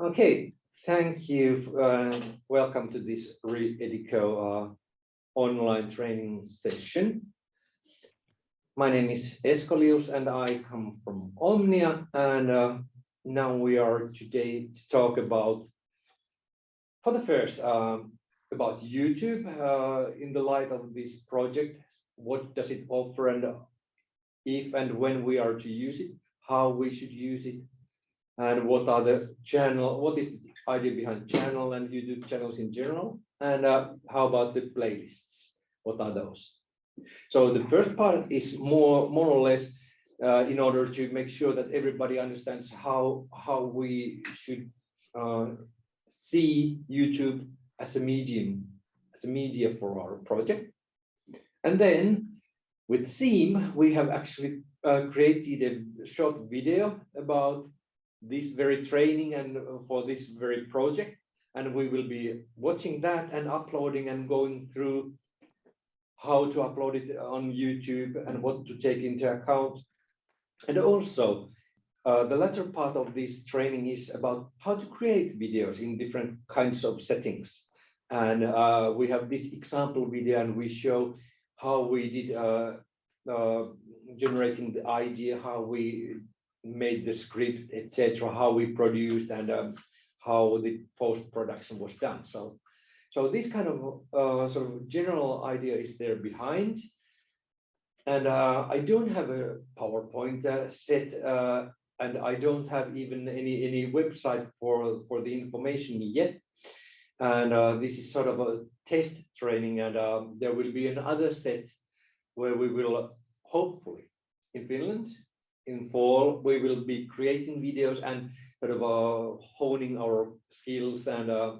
Okay, thank you. Uh, welcome to this Re-Edico uh, online training session. My name is Eskolius and I come from Omnia and uh, now we are today to talk about, for the first, um, about YouTube uh, in the light of this project. What does it offer and if and when we are to use it, how we should use it, and what are the channel, what is the idea behind channel and YouTube channels in general, and uh, how about the playlists, what are those? So the first part is more, more or less uh, in order to make sure that everybody understands how, how we should uh, see YouTube as a medium, as a media for our project. And then with Seam, we have actually uh, created a short video about this very training and uh, for this very project. And we will be watching that and uploading and going through how to upload it on YouTube and what to take into account. And also, uh, the latter part of this training is about how to create videos in different kinds of settings. And uh, we have this example video and we show how we did uh, uh, generating the idea, how we made the script, etc., how we produced and um, how the post-production was done. So, so this kind of uh, sort of general idea is there behind. And uh, I don't have a PowerPoint uh, set, uh, and I don't have even any any website for for the information yet. And uh, this is sort of a test training, and um, there will be another set where we will hopefully in Finland in fall, we will be creating videos and sort of uh, honing our skills and uh,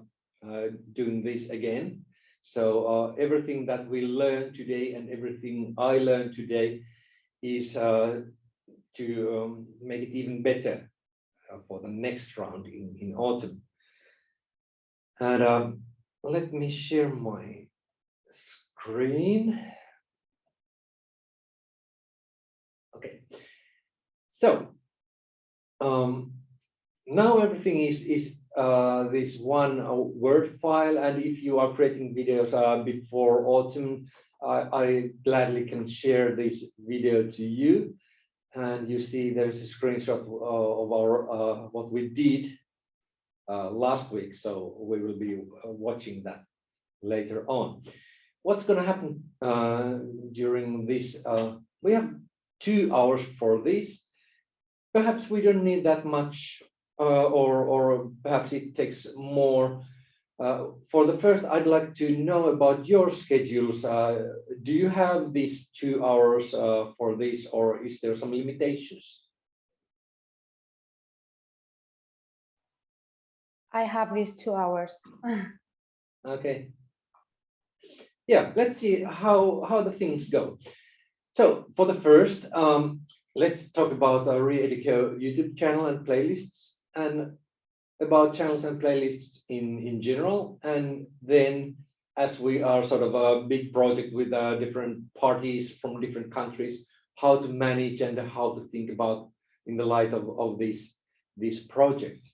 uh, doing this again. So uh, everything that we learned today and everything I learned today is uh, to um, make it even better uh, for the next round in, in autumn. And um, let me share my screen. Okay. So um, now everything is is uh, this one uh, Word file, and if you are creating videos uh, before autumn, I gladly can share this video to you. And you see there's a screenshot uh, of our uh, what we did last week, so we will be watching that later on. What's going to happen during this? we have two hours for this perhaps we don't need that much uh, or, or perhaps it takes more. Uh, for the first, I'd like to know about your schedules. Uh, do you have these two hours uh, for this or is there some limitations? I have these two hours. okay. Yeah, let's see how, how the things go. So for the first, um, let's talk about our Re-Edico YouTube channel and playlists and about channels and playlists in, in general. And then as we are sort of a big project with uh, different parties from different countries, how to manage and how to think about in the light of, of this, this project.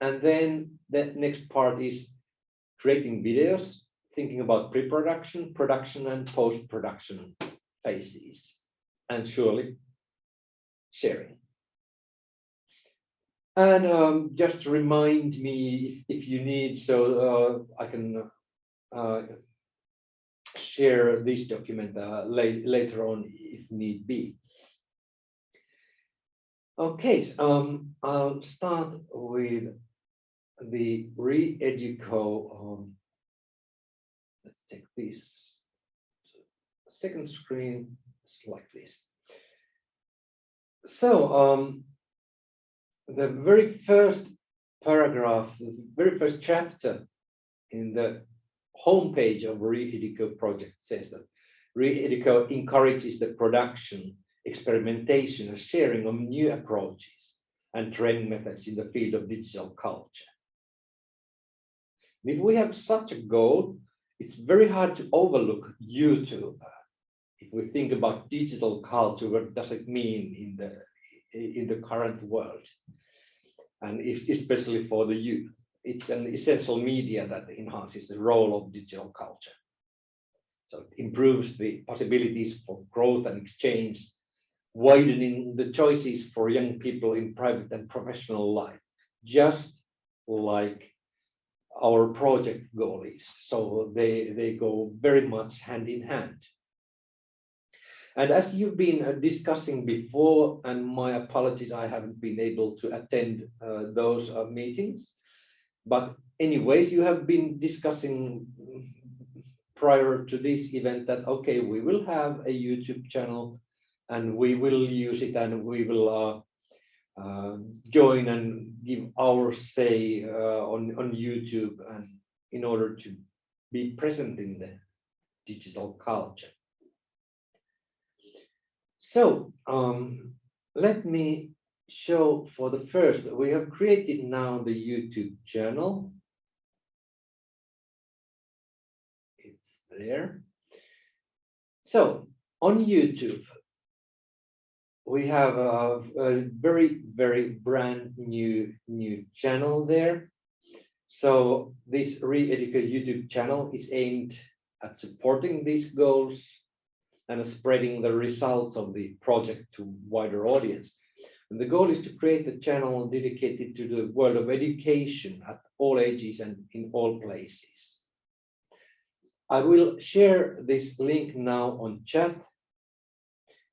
And then the next part is creating videos, thinking about pre-production, production, and post-production phases and surely sharing. And um, just remind me if, if you need, so uh, I can uh, share this document uh, late, later on if need be. Okay, so, um, I'll start with the re-educo. Um, let's take this second screen like this. So um, the very first paragraph, the very first chapter in the homepage of Re-Edico project says that Re-Edico encourages the production, experimentation and sharing of new approaches and training methods in the field of digital culture. If we have such a goal, it's very hard to overlook YouTube if we think about digital culture, what does it mean in the in the current world? and if, especially for the youth. It's an essential media that enhances the role of digital culture. So it improves the possibilities for growth and exchange, widening the choices for young people in private and professional life, just like our project goal is. So they, they go very much hand in hand. And as you've been uh, discussing before, and my apologies, I haven't been able to attend uh, those uh, meetings. But anyways, you have been discussing prior to this event that, okay, we will have a YouTube channel and we will use it and we will uh, uh, join and give our say uh, on, on YouTube and in order to be present in the digital culture. So um, let me show for the first, we have created now the YouTube channel. It's there. So on YouTube, we have a, a very, very brand new, new channel there. So this Re-Educate YouTube channel is aimed at supporting these goals and spreading the results of the project to wider audience. And the goal is to create a channel dedicated to the world of education at all ages and in all places. I will share this link now on chat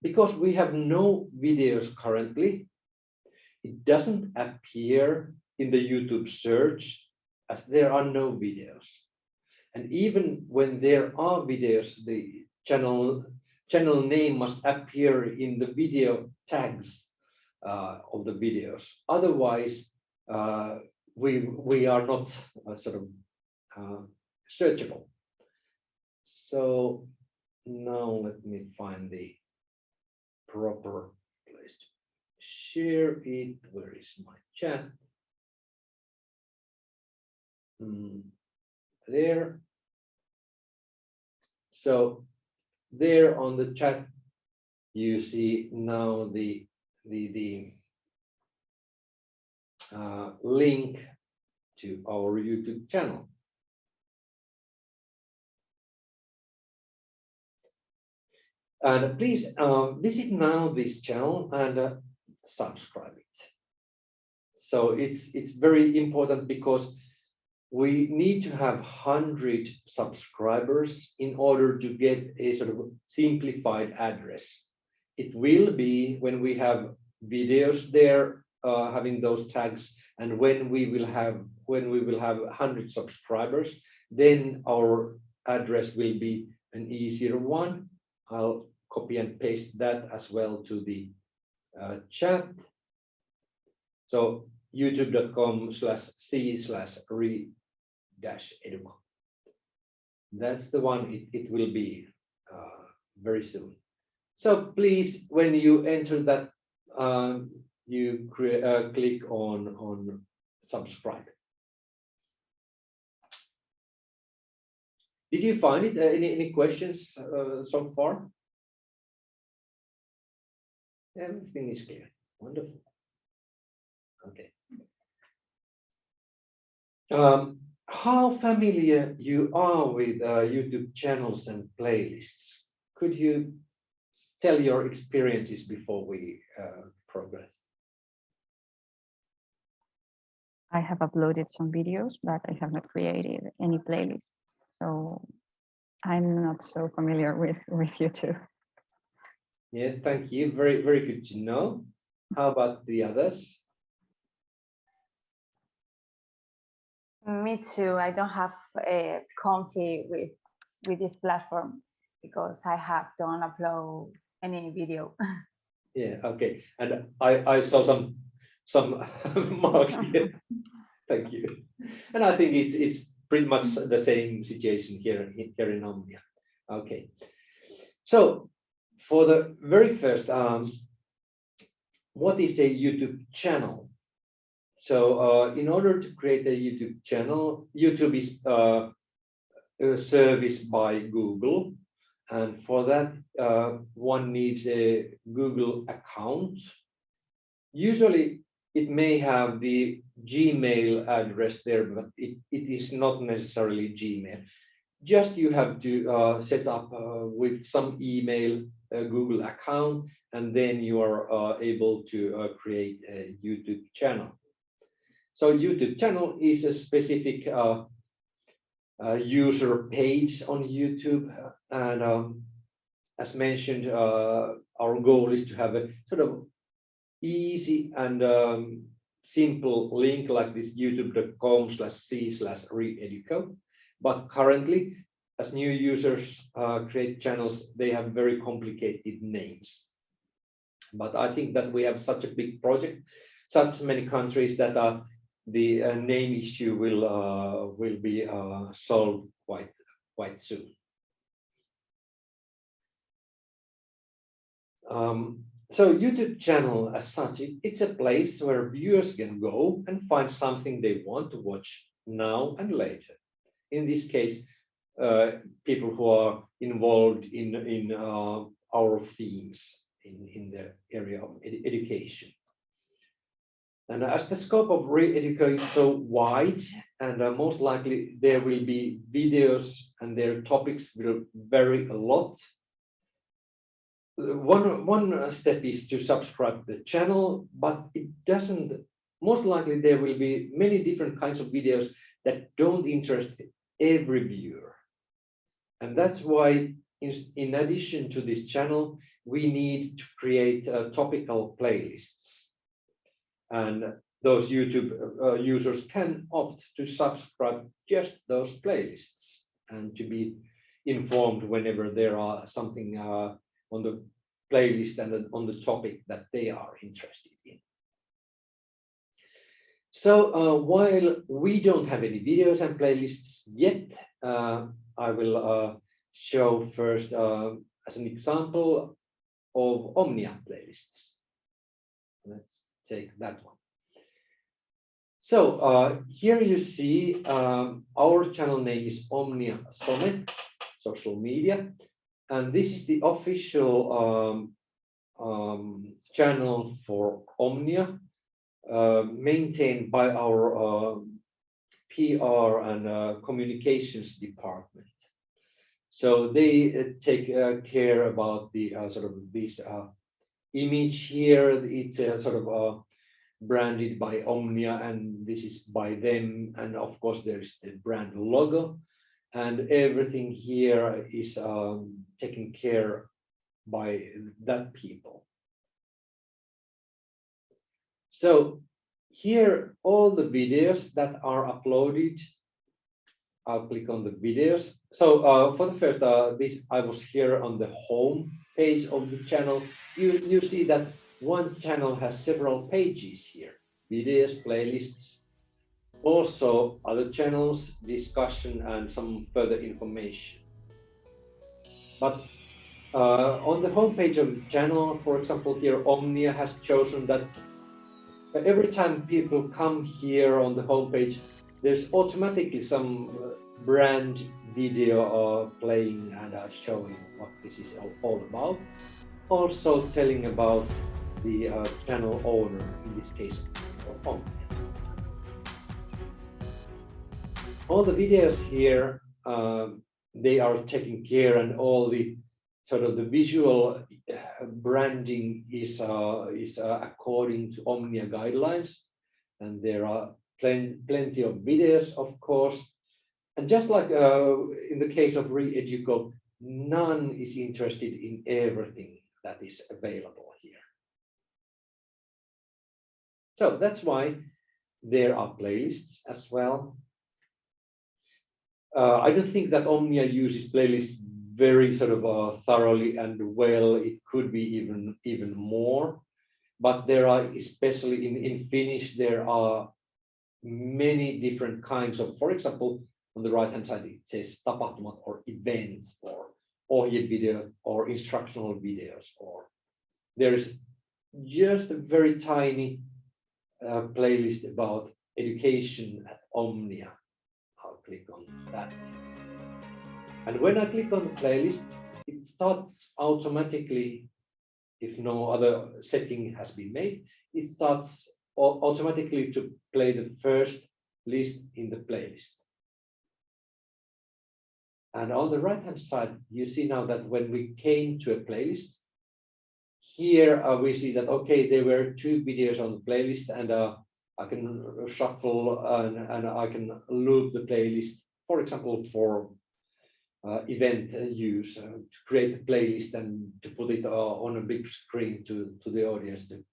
because we have no videos currently. It doesn't appear in the YouTube search as there are no videos. And even when there are videos, the channel channel name must appear in the video tags uh, of the videos. Otherwise, uh, we we are not uh, sort of uh, searchable. So now let me find the proper place to share it. Where is my chat? Mm, there. So there on the chat, you see now the the the uh, link to our YouTube channel. And please uh, visit now this channel and uh, subscribe it. So it's it's very important because we need to have 100 subscribers in order to get a sort of simplified address. It will be when we have videos there uh, having those tags and when we will have when we will have 100 subscribers then our address will be an easier one i'll copy and paste that as well to the uh, chat so youtube.com slash c slash re dash educo. That's the one it, it will be uh, very soon. So please, when you enter that, um, you uh, click on, on subscribe. Did you find it? Uh, any, any questions uh, so far? Everything is clear. Wonderful. Okay. Um, how familiar you are with uh, YouTube channels and playlists. Could you tell your experiences before we uh, progress? I have uploaded some videos, but I have not created any playlist. So I'm not so familiar with, with YouTube. Yeah, thank you. Very, very good to know. How about the others? Me too. I don't have a comfy with with this platform because I have don't upload any video. Yeah, okay. And I, I saw some some marks here. Thank you. And I think it's it's pretty much the same situation here, here in Omnia. Okay. So for the very first, um, what is a YouTube channel? So uh, in order to create a YouTube channel, YouTube is uh, a service by Google. And for that, uh, one needs a Google account. Usually it may have the Gmail address there, but it, it is not necessarily Gmail. Just you have to uh, set up uh, with some email Google account, and then you are able to create a YouTube channel. So YouTube channel is a specific uh, uh, user page on YouTube, and um, as mentioned, uh, our goal is to have a sort of easy and um, simple link like this youtube.com slash c slash reeduco. But currently, as new users uh, create channels, they have very complicated names. But I think that we have such a big project, such many countries that uh, the uh, name issue will uh, will be uh, solved quite quite soon. Um, so YouTube channel as such, it's a place where viewers can go and find something they want to watch now and later. In this case, uh, people who are involved in, in uh, our themes in, in the area of edu- education. And as the scope of re-educate is so wide, and uh, most likely there will be videos and their topics will vary a lot one one step is to subscribe the channel, but it doesn't. Most likely, there will be many different kinds of videos that don't interest every viewer, and that's why, in, in addition to this channel, we need to create uh, topical playlists, and those YouTube uh, users can opt to subscribe just those playlists and to be informed whenever there are something uh, on the playlist and on the topic that they are interested in. So uh, while we don't have any videos and playlists yet, uh, I will uh, show first uh, as an example of Omnia playlists. Let's take that one. So uh, here you see um, our channel name is Omnia Summit, social media. And this is the official um, um, channel for Omnia, uh, maintained by our uh, PR and communications department. So they uh, take uh, care about the uh, sort of this image here. It's a sort of branded by Omnia, and this is by them. And of course, there's the brand logo and everything here is um, taken care by that people. So here, all the videos that are uploaded, I'll click on the videos. So uh, for the first, uh, this I was here on the home page of the channel. You, you see that one channel has several pages here, videos, playlists, also other channels, discussion, and some further information. But uh, on the homepage of the channel, for example, here Omnia has chosen that every time people come here on the homepage, there's automatically some uh, brand video uh, playing and uh, showing what this is all about. Also telling about the uh, channel owner, in this case, all the videos here, um, they are taken care and all the sort of the visual uh, branding is, uh, is uh, according to Omnia guidelines. And there are plen plenty of videos, of course. And just like uh, in the case of Reeduco, none is interested in everything that is available here. So that's why there are playlists as well uh, I don't think that Omnia uses playlists very sort of uh, thoroughly and well. It could be even even more, but there are especially in in Finnish there are many different kinds of. For example, on the right hand side it says tapahtumat or events or video or instructional videos or there is just a very tiny uh, playlist about education at Omnia I'll click on that. And when I click on the playlist, it starts automatically, if no other setting has been made, it starts automatically to play the first list in the playlist. And on the right hand side, you see now that when we came to a playlist, here uh, we see that, okay, there were two videos on the playlist and uh, I can shuffle and, and I can loop the playlist, for example, for uh, event use, uh, to create a playlist and to put it uh, on a big screen to, to the audience to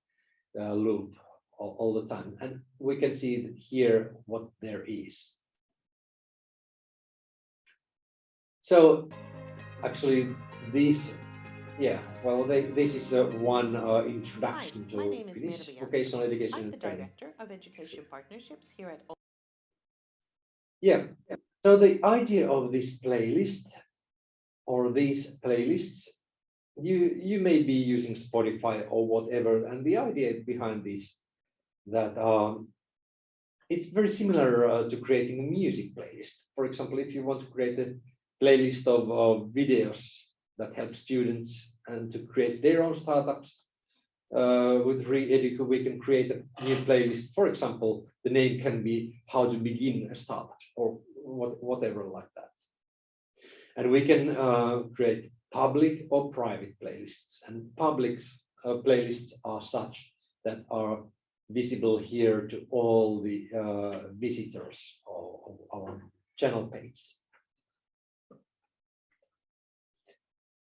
uh, loop all, all the time. And we can see here what there is. So actually this, yeah, well, they, this is uh, one uh, introduction my to name is Finnish vocational education I'm the. Director of Education Partnerships here at Yeah, so the idea of this playlist or these playlists, you you may be using Spotify or whatever, and the idea behind this that um, it's very similar uh, to creating a music playlist. For example, if you want to create a playlist of, of videos that help students and to create their own startups, uh, with Reeduca, we can create a new playlist. For example, the name can be how to begin a startup or what, whatever like that. And we can uh, create public or private playlists and public uh, playlists are such that are visible here to all the uh, visitors of, of our channel page.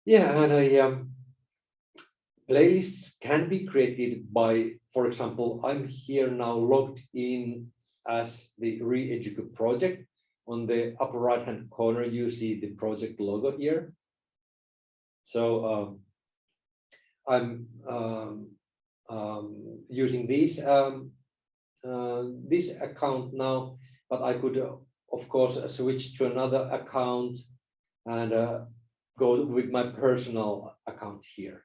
Yeah, and I um, playlists can be created by, for example, I'm here now logged in as the Reeduca project. On the upper right hand corner, you see the project logo here. So um, I'm um, um, using this um, uh, this account now, but I could, uh, of course, switch to another account and uh, go with my personal account here.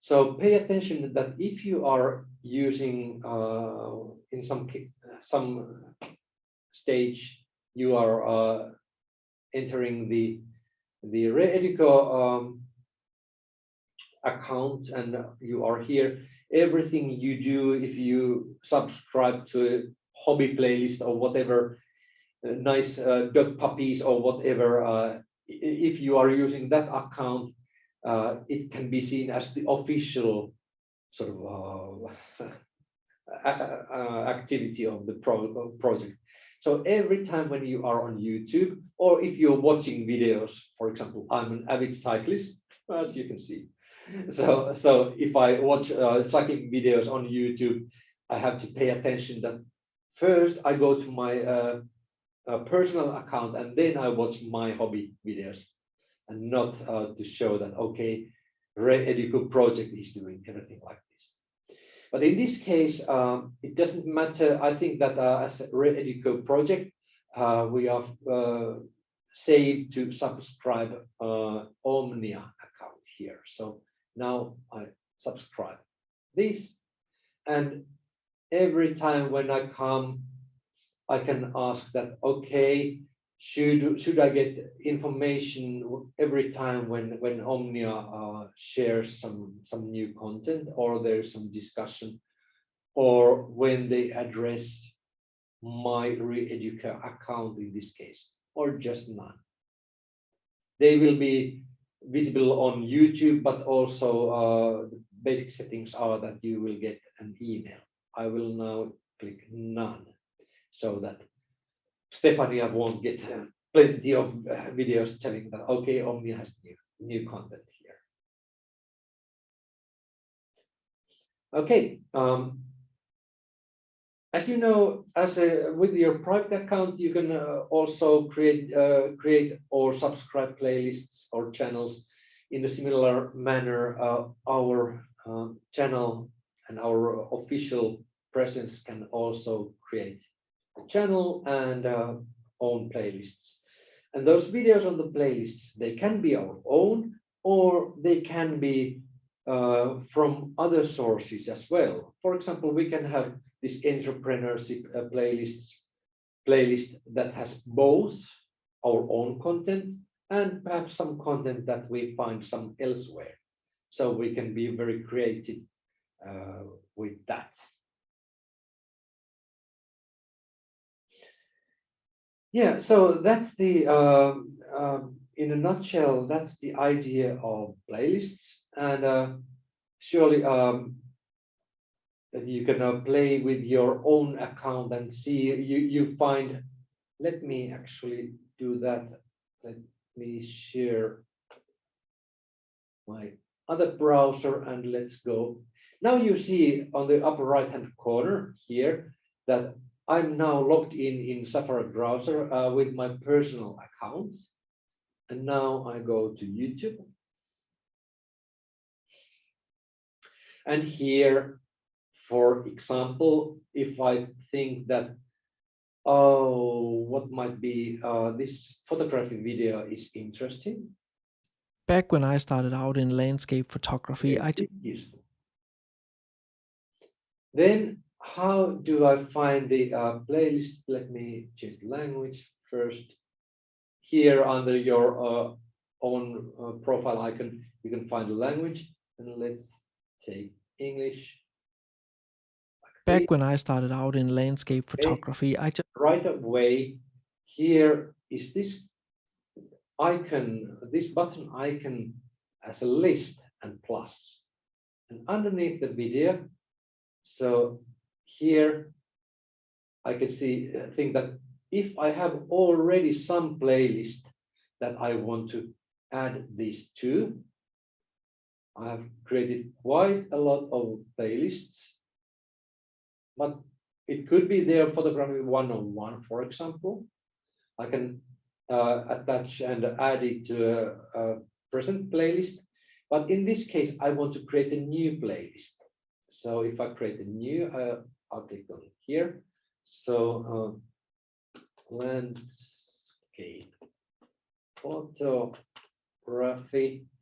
So pay attention that if you are using uh, in some some stage, you are uh, entering the the Reeduca um, account and you are here. Everything you do, if you subscribe to a hobby playlist or whatever, uh, nice uh, dog puppies or whatever, uh, if you are using that account, uh, it can be seen as the official sort of uh, activity of the pro- project. So every time when you are on YouTube, or if you're watching videos, for example, I'm an avid cyclist, as you can see. So, so if I watch uh, cycling videos on YouTube, I have to pay attention that first I go to my uh, personal account and then I watch my hobby videos and not uh, to show that, okay, Reeduca project is doing everything like this. But in this case, um, it doesn't matter. I think that uh, as a Reeduca project, uh, we are uh, saved to subscribe uh, Omnia account here. So now I subscribe this, and every time when I come, I can ask that, okay, should should I get information every time when when Omnia uh, shares some some new content or there's some discussion or when they address my Reeduca account in this case or just none. They will be visible on YouTube, but also uh, the basic settings are that you will get an email. I will now click none so that Stefania won't get uh, plenty of uh, videos telling that, okay, Omnia has new, new content here. Okay, um, as you know, as a, with your private account, you can uh, also create uh, create or subscribe playlists or channels in a similar manner. Uh, our um, channel and our official presence can also create channel and uh, own playlists. And those videos on the playlists, they can be our own or they can be uh, from other sources as well. For example, we can have this entrepreneurship uh, playlist, playlist that has both our own content and perhaps some content that we find some elsewhere. So we can be very creative uh, with that. Yeah, so that's the, um, um, in a nutshell, that's the idea of playlists and uh, surely um, you can uh, play with your own account and see you you find. Let me actually do that. Let me share my other browser and let's go. Now you see on the upper right hand corner here that I'm now logged in in Safari browser uh, with my personal account. And now I go to YouTube. And here, for example, if I think that, oh, what might be uh, this photography video is interesting. Back when I started out in landscape photography, I useful. Then how do I find the uh, playlist? Let me change the language first. Here under your uh, own uh, profile icon, you can find the language and let's take English. back when I started out in landscape photography, I just Right away, here is this icon, this button icon as a list and plus. And underneath the video, so here I can see, uh, think that if I have already some playlist that I want to add these to, I have created quite a lot of playlists, but it could be there photography one-on-one, for example. I can uh, attach and add it to a, a present playlist. But in this case, I want to create a new playlist. So if I create a new, uh, Click on here. So uh, landscape photography,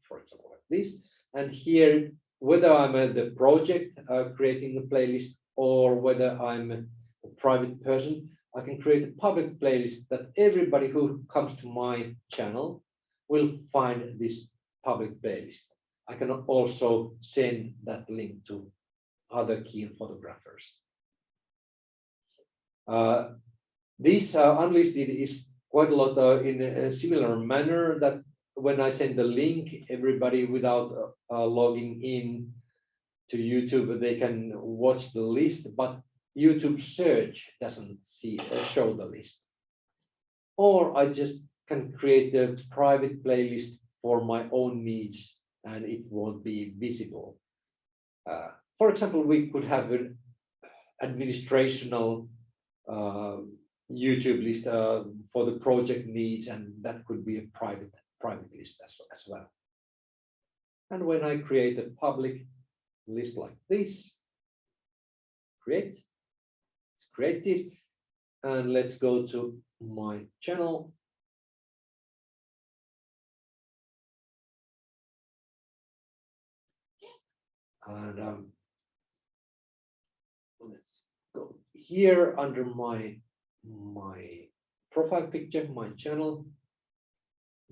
for example, like this. And here, whether I'm at the project uh, creating a playlist or whether I'm a private person, I can create a public playlist that everybody who comes to my channel will find this public playlist. I can also send that link to other keen photographers. Uh, this uh, unlisted is quite a lot uh, in a similar manner that when I send the link, everybody without uh, logging in to YouTube, they can watch the list, but YouTube search doesn't see uh, show the list. Or I just can create a private playlist for my own needs and it won't be visible. Uh, for example, we could have an administrational YouTube list uh, for the project needs, and that could be a private private list as, as well. And when I create a public list like this, create, it's created, and let's go to my channel. And um, let's go here under my my profile picture, my channel.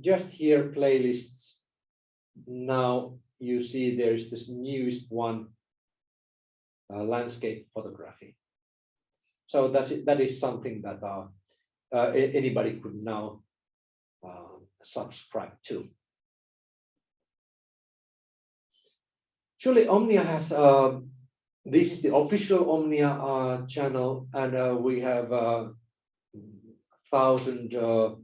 Just here playlists. Now you see there is this newest one, uh, landscape photography. So that's it, that is something that uh, uh, anybody could now uh, subscribe to. Surely Omnia has uh, this is the official Omnia uh, channel, and uh, we have uh, thousand uh,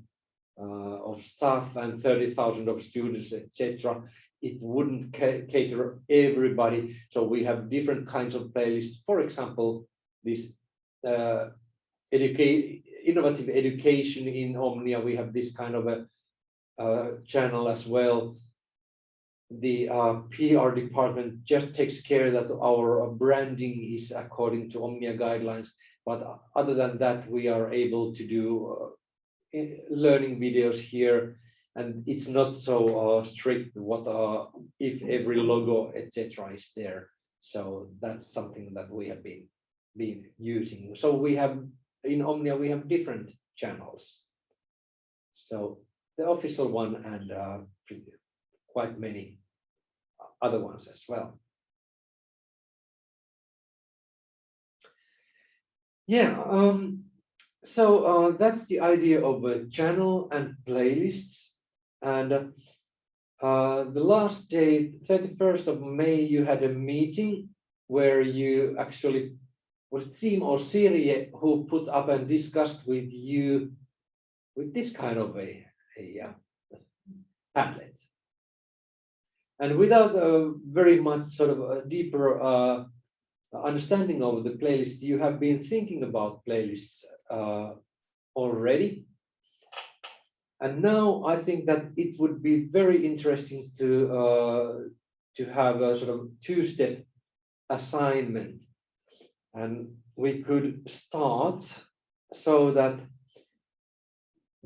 uh, of staff and thirty thousand of students, etc. It wouldn't ca- cater everybody, so we have different kinds of playlists. For example, this innovative education in Omnia. We have this kind of a channel as well the uh, PR department just takes care that our branding is according to Omnia guidelines. But other than that, we are able to do uh, learning videos here. And it's not so uh, strict what uh, if every logo, etc., is there. So that's something that we have been been using. So we have in Omnia we have different channels. So the official one and uh, quite many other ones as well. Yeah, um, so uh, that's the idea of a channel and playlists. And uh, the last day, 31st of May, you had a meeting where you actually was Team or Siri who put up and discussed with you with this kind of a, a uh, Padlet. And without a very much sort of a deeper uh, understanding of the playlist, you have been thinking about playlists uh, already. And now I think that it would be very interesting to uh, to have a sort of two-step assignment. And we could start so that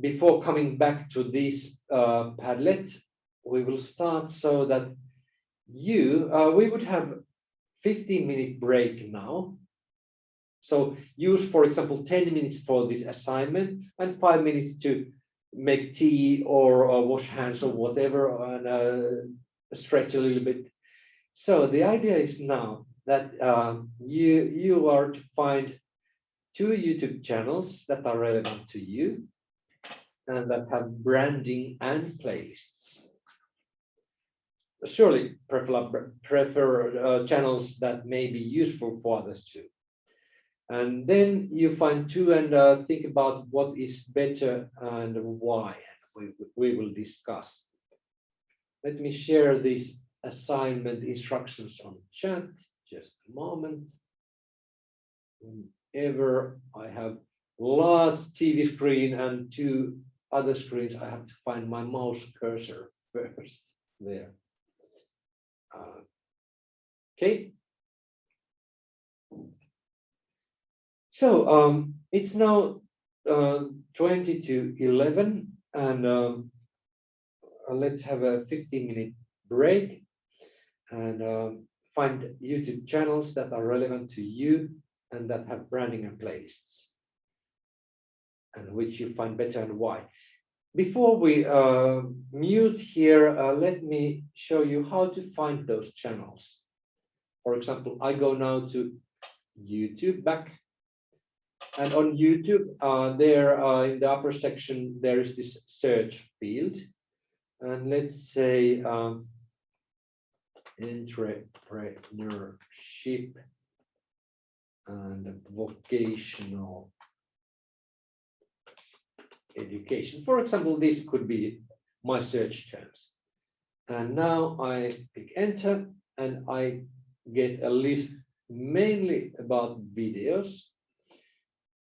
before coming back to this uh, Padlet, we will start so that you, uh, we would have 15 minute break now. So use, for example, 10 minutes for this assignment and five minutes to make tea or uh, wash hands or whatever and uh, stretch a little bit. So the idea is now that um, you, you are to find two YouTube channels that are relevant to you and that have branding and playlists. Surely prefer, prefer uh, channels that may be useful for others too. And then you find two and uh, think about what is better and why. We, we will discuss. Let me share these assignment instructions on chat. Just a moment. Whenever I have large TV screen and two other screens, I have to find my mouse cursor first there. Uh, okay. So um, it's now uh, 20 to 11 and um, uh, let's have a 15 minute break and um, find YouTube channels that are relevant to you and that have branding and playlists and which you find better and why. Before we uh, mute here, uh, let me show you how to find those channels. For example, I go now to YouTube back. And on YouTube, uh, there uh, in the upper section, there is this search field. And let's say um, entrepreneurship and vocational education. For example, this could be my search terms. And now I pick enter and I get a list mainly about videos.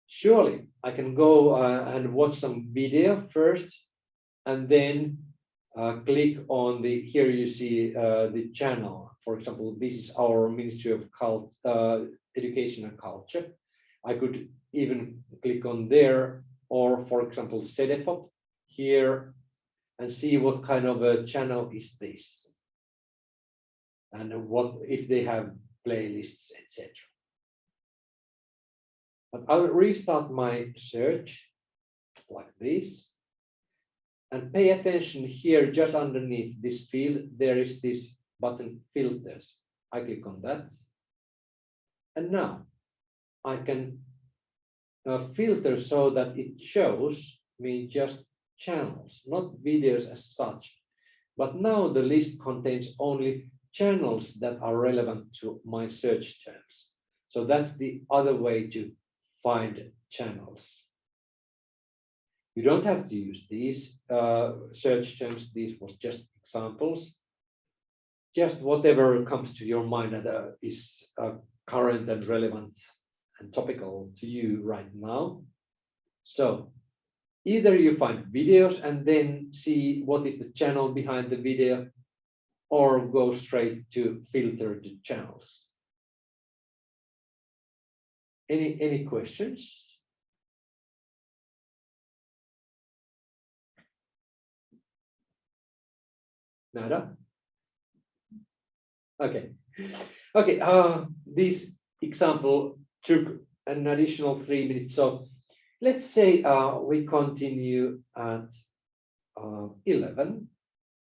Surely I can go uh, and watch some video first and then uh, click on the, here you see uh, the channel. For example, this is our Ministry of Cult, uh, Education and Culture. I could even click on there or for example, Cedefop here and see what kind of a channel is this. And what if they have playlists, etc. But I'll restart my search like this. And pay attention here just underneath this field there is this button filters. I click on that. And now i can uh, filter so that it shows me just channels, not videos as such. But now the list contains only channels that are relevant to my search terms. So that's the other way to find channels. You don't have to use these uh, search terms. These was just examples. Just whatever comes to your mind that uh, is uh, current and relevant and topical to you right now. So either you find videos and then see what is the channel behind the video or go straight to filter the channels. Any, any questions? Nada? Okay. Okay, uh, this example took an additional three minutes. So let's say uh, we continue at uh, 11.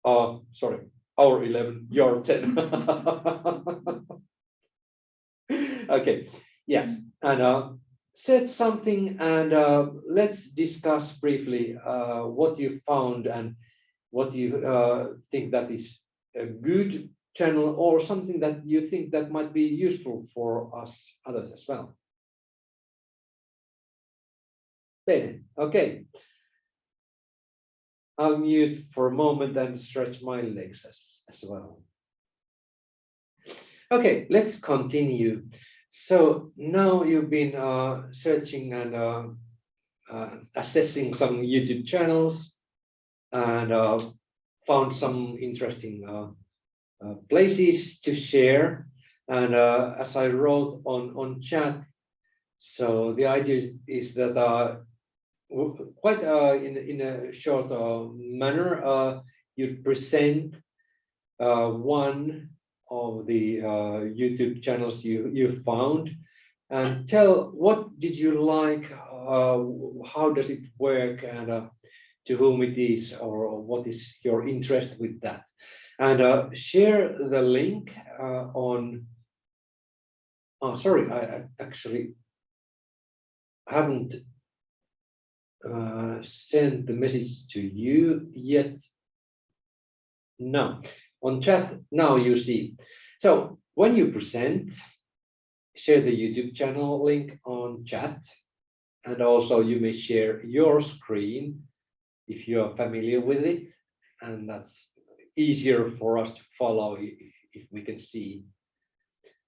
Uh, sorry, our 11, your 10. okay, yeah. And uh, said something and uh, let's discuss briefly uh, what you found and what you uh, think that is a good channel or something that you think that might be useful for us others as well. Bene, okay. I'll mute for a moment and stretch my legs as, as well. Okay, let's continue. So now you've been uh, searching and uh, uh, assessing some YouTube channels and uh, found some interesting uh, places to share. And uh, as I wrote on, on chat, so the idea is, is that uh, quite uh, in, in a short uh, manner, uh, you present one of the YouTube channels you, you found and tell what did you like, how does it work and to whom it is or what is your interest with that. And uh, share the link uh, on, oh, sorry, I actually haven't uh, sent the message to you yet. No, on chat now you see. So when you present, share the YouTube channel link on chat. And also you may share your screen if you are familiar with it. And that's easier for us to follow if, if we can see.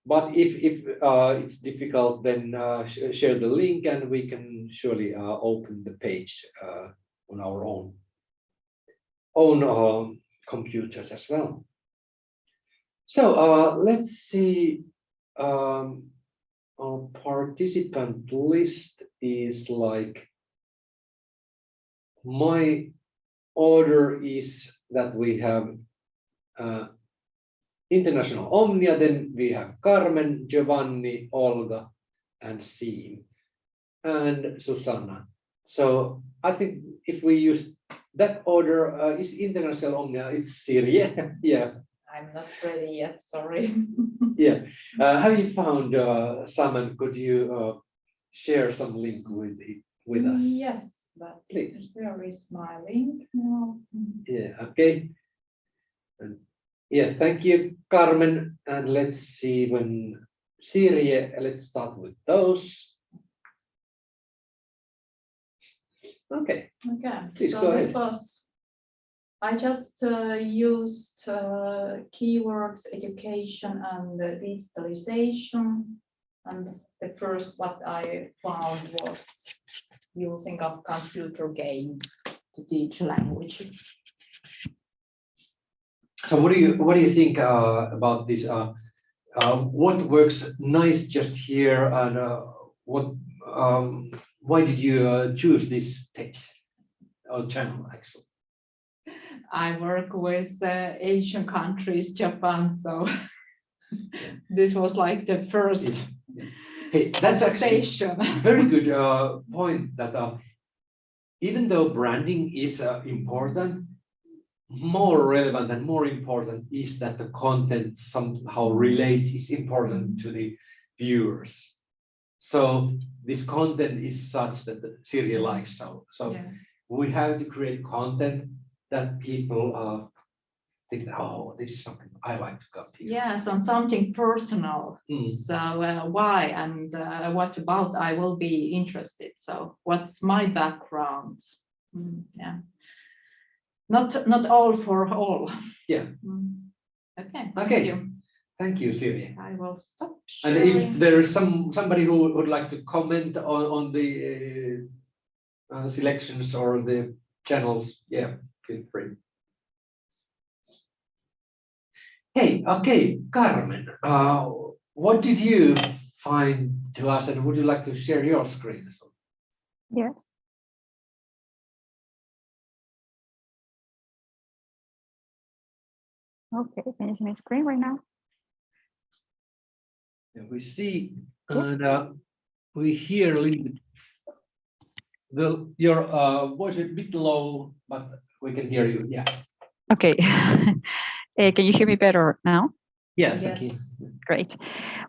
But if, if uh, it's difficult, then uh, sh- share the link and we can surely uh, open the page uh, on our own own um, computers as well. So uh, let's see. Um, our participant list is like my order is that we have uh, International Omnia, then we have Carmen, Giovanni, Olga, and Siim, and Susanna. So I think if we use that order, uh, is International Omnia, it's Sirje, yeah, I'm not ready yet, sorry. yeah. Uh, have you found uh, some could you uh, share some link with it with us? Yes, but Please. where is my link now? Yeah, okay. And yeah, thank you, Carmen. And let's see when Sirje, let's start with those. Okay, Okay, Please so go this ahead. was, I just uh, used uh, keywords, education and uh, digitalization. And the first what I found was using of computer game to teach languages. so what do you what do you think uh, about this? Uh, uh, what works nice just here and uh, what um, why did you uh, choose this page or channel actually? I work with uh, Asian countries, Japan, so this was like the first Hey, that's actually station. very good uh, point that uh, even though branding is uh, important, more relevant and more important is that the content somehow relates is important to the viewers. So this content is such that the Sirje likes so so Yeah. we have to create content that people uh, think oh this is something I like to copy. Yes, on something personal. Mm. So uh, why and uh, what about I will be interested. So what's my background? Mm, yeah. Not not all for all. Yeah. Mm. Okay. thank you. Thank you, Sirje. I will stop And if there is some, somebody who would like to comment on, on the uh, uh, selections or the channels, yeah, feel free. Hey, okay, Carmen, uh, what did you find to us and would you like to share your screen? Yes. Okay, can you see my screen right now? We see, and uh, we hear a little bit. The, your uh, voice is a bit low, but we can hear you, yeah. Okay. Eh, can you hear me better now? Yeah, thank you. Yes. Great.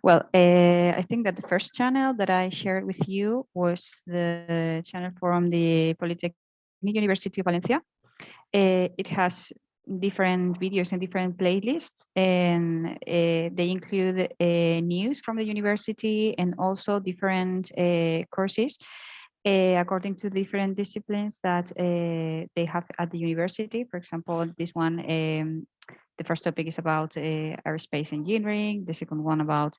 Well, uh, I think that the first channel that I shared with you was the channel from the Polytechnic University of Valencia. Uh, it has different videos and different playlists, and uh, they include uh, news from the university and also different uh, courses uh, according to different disciplines that uh, they have at the university. For example, this one, um, the first topic is about uh, aerospace engineering, the second one about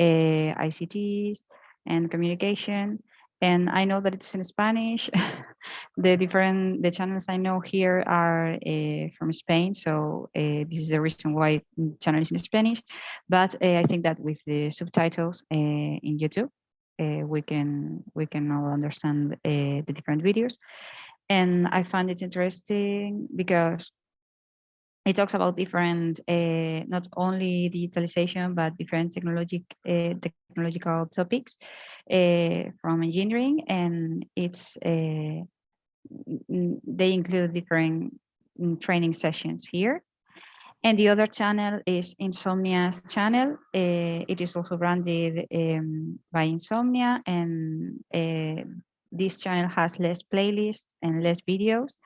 uh, ICTs and communication. And I know that it's in Spanish. the different the channels I know here are uh, from Spain, so uh, this is the reason why the channel is in Spanish. But uh, I think that with the subtitles in YouTube, we can we can all understand the different videos. And I find it interesting because it talks about different, uh, not only digitalization, but different technologic, uh, technological topics uh, from engineering. And it's, they include different mm, training sessions here. And the other channel is Insomnia's channel. It is also branded um, by Insomnia and this channel has less playlists and less videos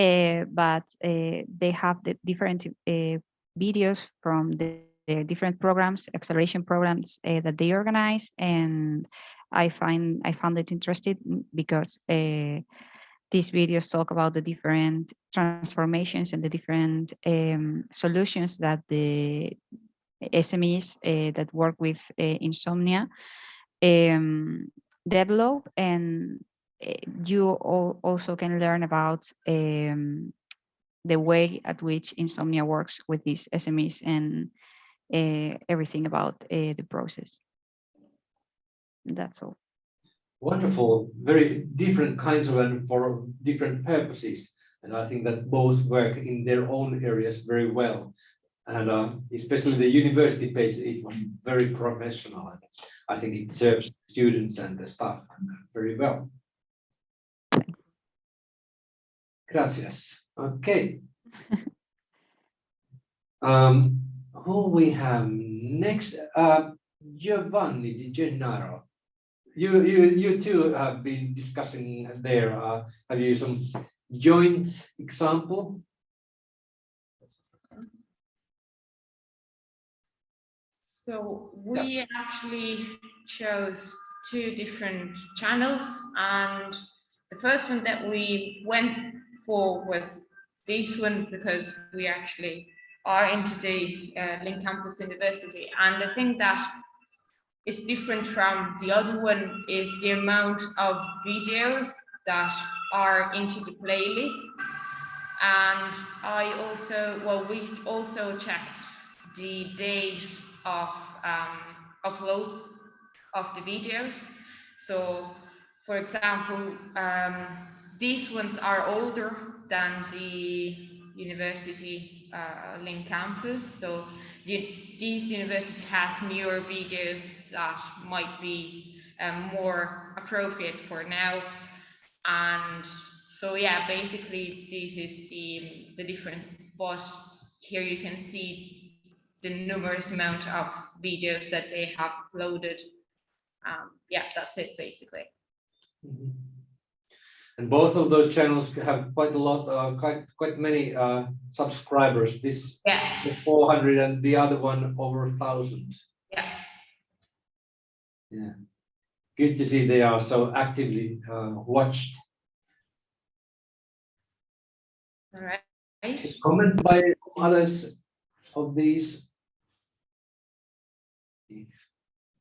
uh, but uh, they have the different uh, videos from the, the different programs, acceleration programs that they organize, and I find I found it interesting because these videos talk about the different transformations and the different um, solutions that the SMEs that work with insomnia um, develop and eh, you all also can learn about um, the way at which insomnia works with these SMEs and uh, everything about uh, the process. That's all. Wonderful, very different kinds of and for different purposes. And I think that both work in their own areas very well. And uh, especially the university page, it was very professional. I think it serves students and the staff very well. Gracias. Okay. Um, who we have next? Uh, Giovanni Di Gennaro. You, you, you two have been discussing there. Uh, have you some joint example? So we actually chose two different channels and the first one that we went was this one because we actually are into the uh, Link Campus University and the thing that is different from the other one is the amount of videos that are into the playlist and I also well we also checked the date of um, upload of the videos. So, for example, um, these ones are older than the university uh, link campus. So the, these universities has newer videos that might be um, more appropriate for now. And so yeah, basically this is the, the difference. But here you can see the numerous amount of videos that they have uploaded. Um, yeah, that's it basically. Mhm. And both of those channels have quite a lot, uh, quite, quite many, uh, subscribers. This Yeah, the four hundred and the other one over a thousand. yeah, Yeah. Good to see they are so actively, uh, watched. all right. Comment by others of these? If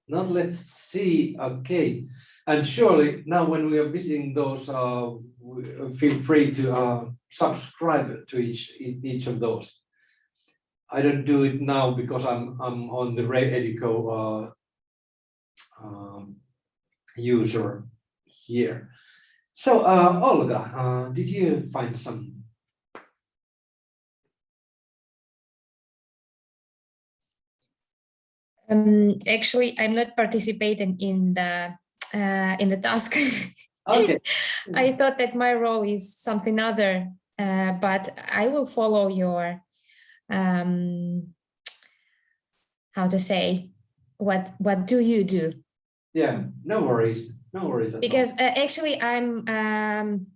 Not, let's see, okay. And surely now when we are visiting those, uh, feel free to, uh, subscribe to each, each of those. I don't do it now because I'm, I'm on the Reeduco, uh, um, user here. So, uh, Olga, uh, did you find some Um, actually, I'm not participating in the uh, in the task. Okay. I thought that my role is something other, uh, but I will follow your um, how to say, what what do you do? Yeah, no worries, no worries. at all. Because uh, actually I'm um,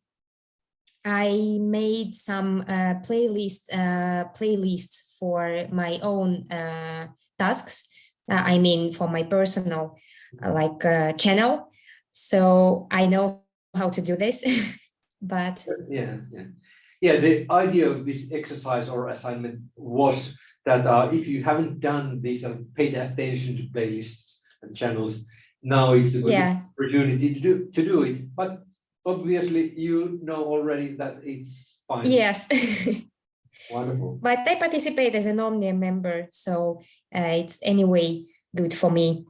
I made some uh, playlist uh, playlists for my own uh, tasks. Uh, I mean, for my personal like uh, channel. So I know how to do this, but Yeah, yeah. Yeah, the idea of this exercise or assignment was that uh, if you haven't done this and paid attention to playlists and channels, now is a good yeah, opportunity to do, to do it. But obviously you know already that it's fine. yes. Wonderful. but I participate as an Omnium member, so uh, it's anyway good for me.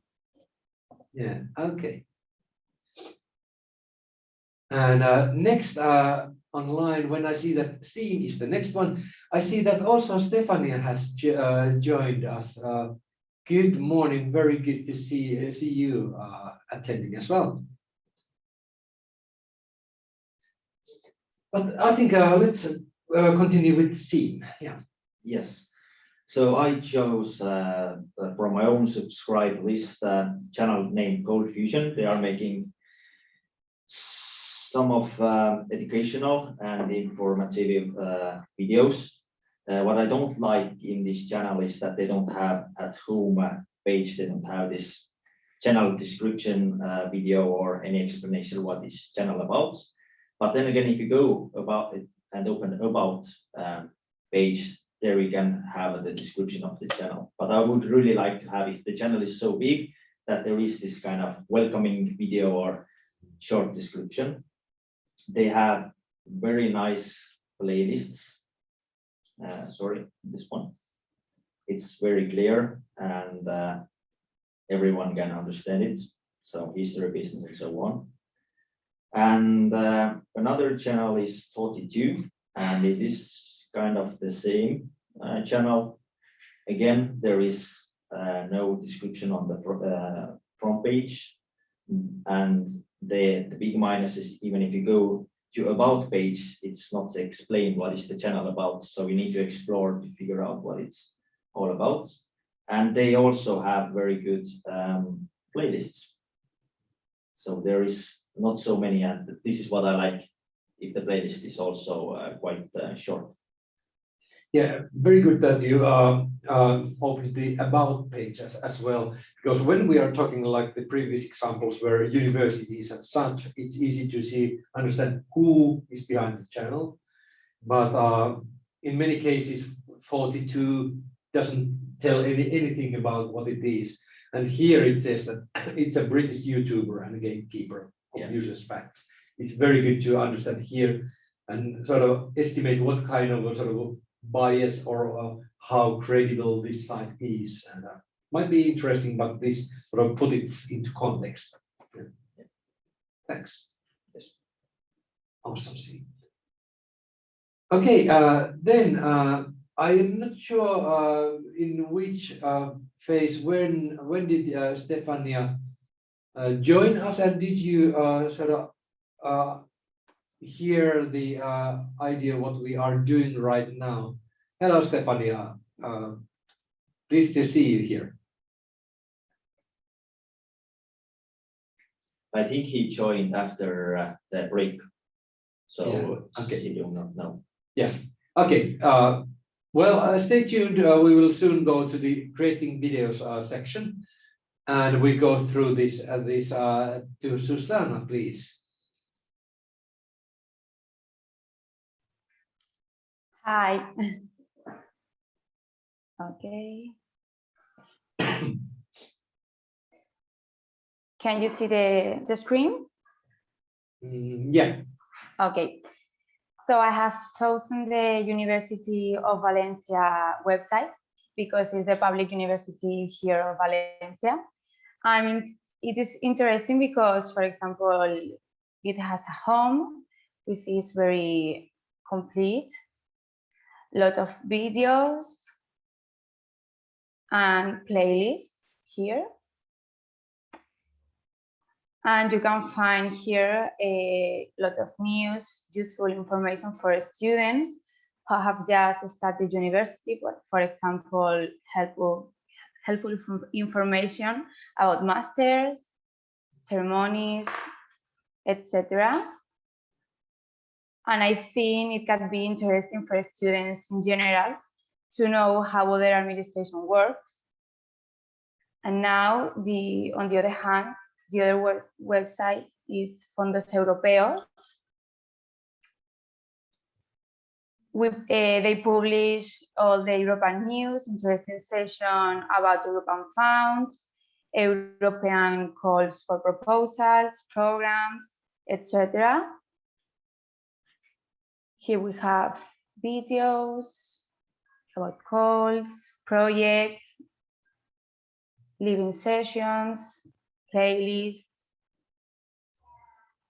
Yeah, okay. And uh, next uh, online, when I see that Siim is the next one, I see that also Stefania has uh, joined us. Uh, good morning, very good to see see you uh, attending as well. But I think uh, let's uh, continue with the Siim. Yeah. Yes. So I chose uh, uh, from my own subscribe list uh, channel named Cold Fusion. They are making some of uh, educational and informative uh, videos. Uh, what I don't like in this channel is that they don't have at home page. They don't have this channel description video or any explanation what this channel about. But then again, if you go about it and open about um, page, there we can have the description of the channel. But I would really like to have if the channel is so big that there is this kind of welcoming video or short description. They have very nice playlists. Uh, sorry, this one. It's very clear and uh, everyone can understand it. So history, business, and so on. And uh, another channel is 42, and it is kind of the same uh, channel. Again, there is uh, no description on the uh, front page. And the, the big minus is even if you go to about page, it's not explained what is the channel about. So we need to explore to figure out what it's all about. And they also have very good um, playlists. So there is not so many, and this is what I like, if the playlist is also uh, quite uh, short. Yeah, very good that you uh, uh, opened the about page as, as well, because when we are talking like the previous examples where universities and such, it's easy to see, understand who is behind the channel. But uh, in many cases, 42 doesn't tell any, anything about what it is. And here it says that it's a British YouTuber and a gatekeeper Yeah. of users facts. It's very good to understand here and sort of estimate what kind of a sort of bias or uh, how credible this site is. And uh, might be interesting, but this sort of put it into context. Yeah. Thanks. Yes. Awesome. See. Okay, uh, then uh, I am not sure uh, in which uh, phase when when did Stefania join us and did you uh, sort of hear the uh, idea what we are doing right now? Hello, Stefania. Uh, pleased to see you here. I think he joined after uh, the break. So Yeah, okay. he do not know. Yeah. Okay, uh, well, uh, stay tuned. Uh, we will soon go to the creating videos uh, section. And we go through this, this uh, to Susanna, please. Hi. Okay. Can you see the, the screen? Mm, yeah, Okay. So I have chosen the University of Valencia website because it's the public university here of Valencia. I mean, it is interesting because, for example, it has a home which is very complete, lot of videos and playlists here. And you can find here a lot of news, useful information for students who have just started university, for example, help, helpful information about masters, ceremonies, etc. And I think it can be interesting for students in general to know how other administration works. And now, the on the other hand, the other web- website is Fondos Europeos. We, eh, they publish all the European news, interesting session about European funds, European calls for proposals, programs, etc. Here we have videos about calls, projects, living sessions, playlists.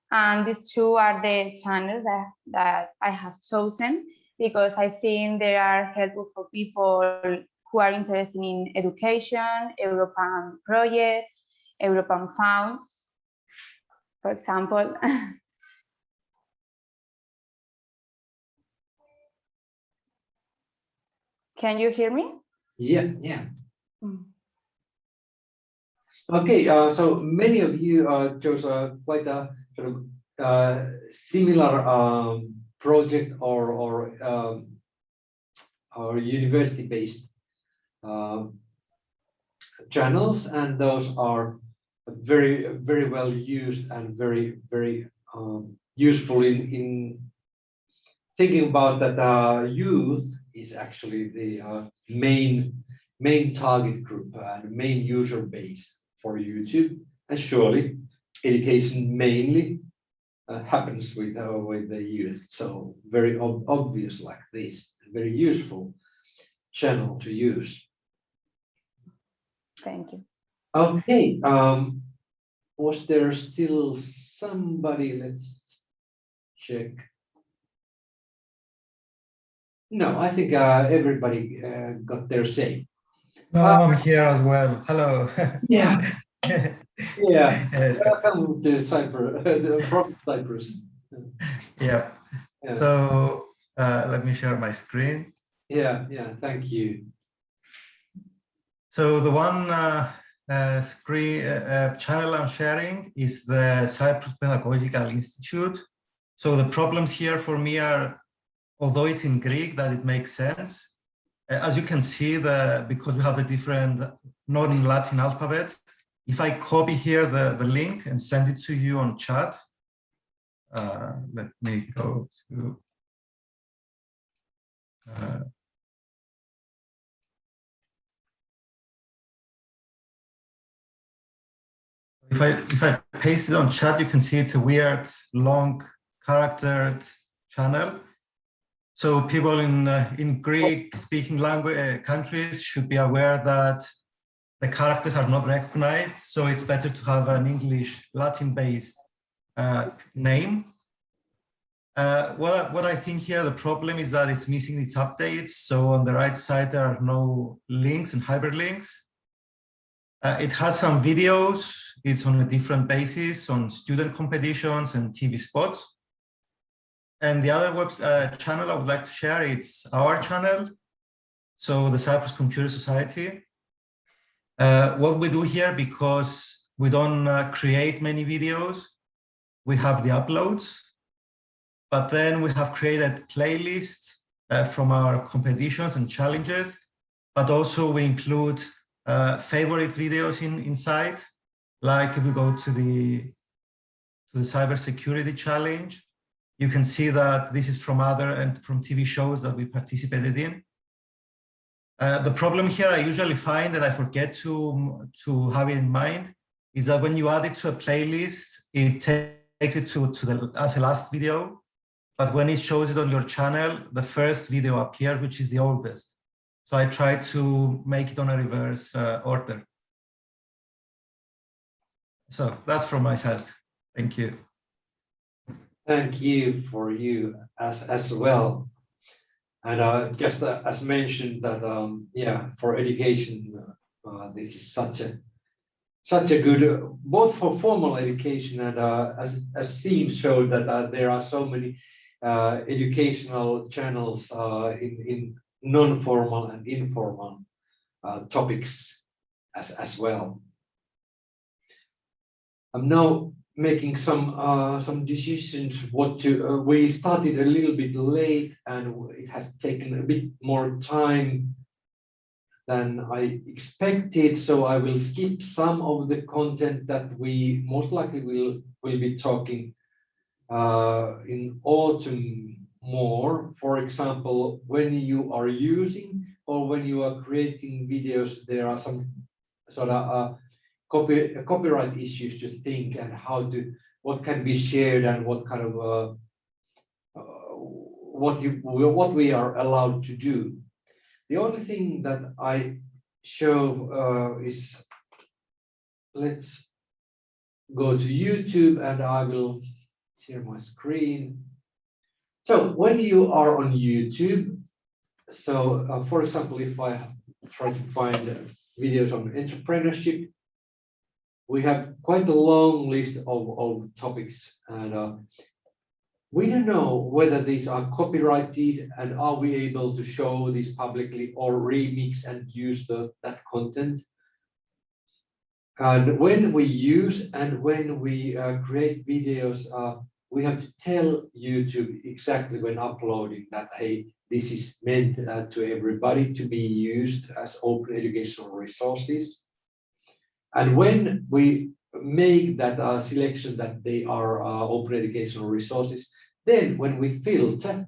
And these two are the channels that, that I have chosen because I think they are helpful for people who are interested in education, European projects, European funds, for example. Can you hear me? Yeah, yeah. Mm. Okay, uh, so many of you uh, chose uh, quite a sort of uh, similar um, project or or um, or university-based um, channels, and those are very very well used and very very um, useful in in thinking about that uh, youth is actually the uh, main main target group and main user base for YouTube, and surely education mainly uh, happens with uh, with the youth. So very ob obvious like this, very useful channel to use. Thank you. Okay, um, was there still somebody? Let's check. No, I think uh, everybody uh, got their say. No, I'm here as well. Hello. Yeah. Yeah, Yes, welcome to Cyprus, the from Cyprus. yeah. Yeah. So uh, let me share my screen. Yeah, yeah, thank you. So the one uh, uh, screen uh, uh, channel I'm sharing is the Cyprus Pedagogical Institute. So the problems here for me are, although it's in Greek, that it makes sense. Uh, As you can see, the because we have the different non-Latin alphabet, if I copy here the, the link and send it to you on chat, uh, let me go to uh, if I if I paste it on chat, you can see it's a weird, long, charactered channel. So people in uh, in Greek-speaking language uh, countries should be aware that the characters are not recognized. So it's better to have an English Latin-based uh, name. Uh, what, I- what I think here, the problem is that it's missing its updates. So on the right side, there are no links and hyperlinks. Uh, it has some videos. It's on a different basis on student competitions and TV spots. And the other web uh, channel I would like to share, it's our channel. So the Cyprus Computer Society. Uh, what we do here, because we don't uh, create many videos, we have the uploads, but then we have created playlists uh, from our competitions and challenges, but also we include uh, favorite videos in inside, like if we go to the to the cybersecurity challenge, you can see that this is from other and from TV shows that we participated in. Uh, the problem here I usually find that I forget to, to have it in mind is that when you add it to a playlist, it takes it to, to the as a last video. But when it shows it on your channel, the first video appears, which is the oldest. So I try to make it on a reverse uh, order. So that's from my side. Thank you. Thank you for you as as well. And uh, just uh, as mentioned that um, yeah, for education, uh, this is such a such a good uh, both for formal education and uh, as as Siim showed that uh, there are so many uh, educational channels uh, in in non-formal and informal uh, topics as, as well. I'm now making some uh, some decisions what to uh, we started a little bit late and it has taken a bit more time than I expected. So I will skip some of the content that we most likely will will be talking uh, in autumn more. For example when you are using or when you are creating videos there are some sort of uh, copy, copyright issues to think and how to what can be shared and what kind of uh, uh, what you what we are allowed to do. The only thing that I show uh, is let's go to YouTube and I will share my screen. So when you are on YouTube, so uh, for example, if I try to find videos on entrepreneurship, we have quite a long list of, of topics and uh, we don't know whether these are copyrighted and are we able to show this publicly or remix and use the, that content. And when we use and when we uh, create videos, uh, we have to tell YouTube exactly when uploading that, hey, this is meant uh, to everybody to be used as open educational resources. And when we make that uh, selection that they are uh, open educational resources, then when we filter,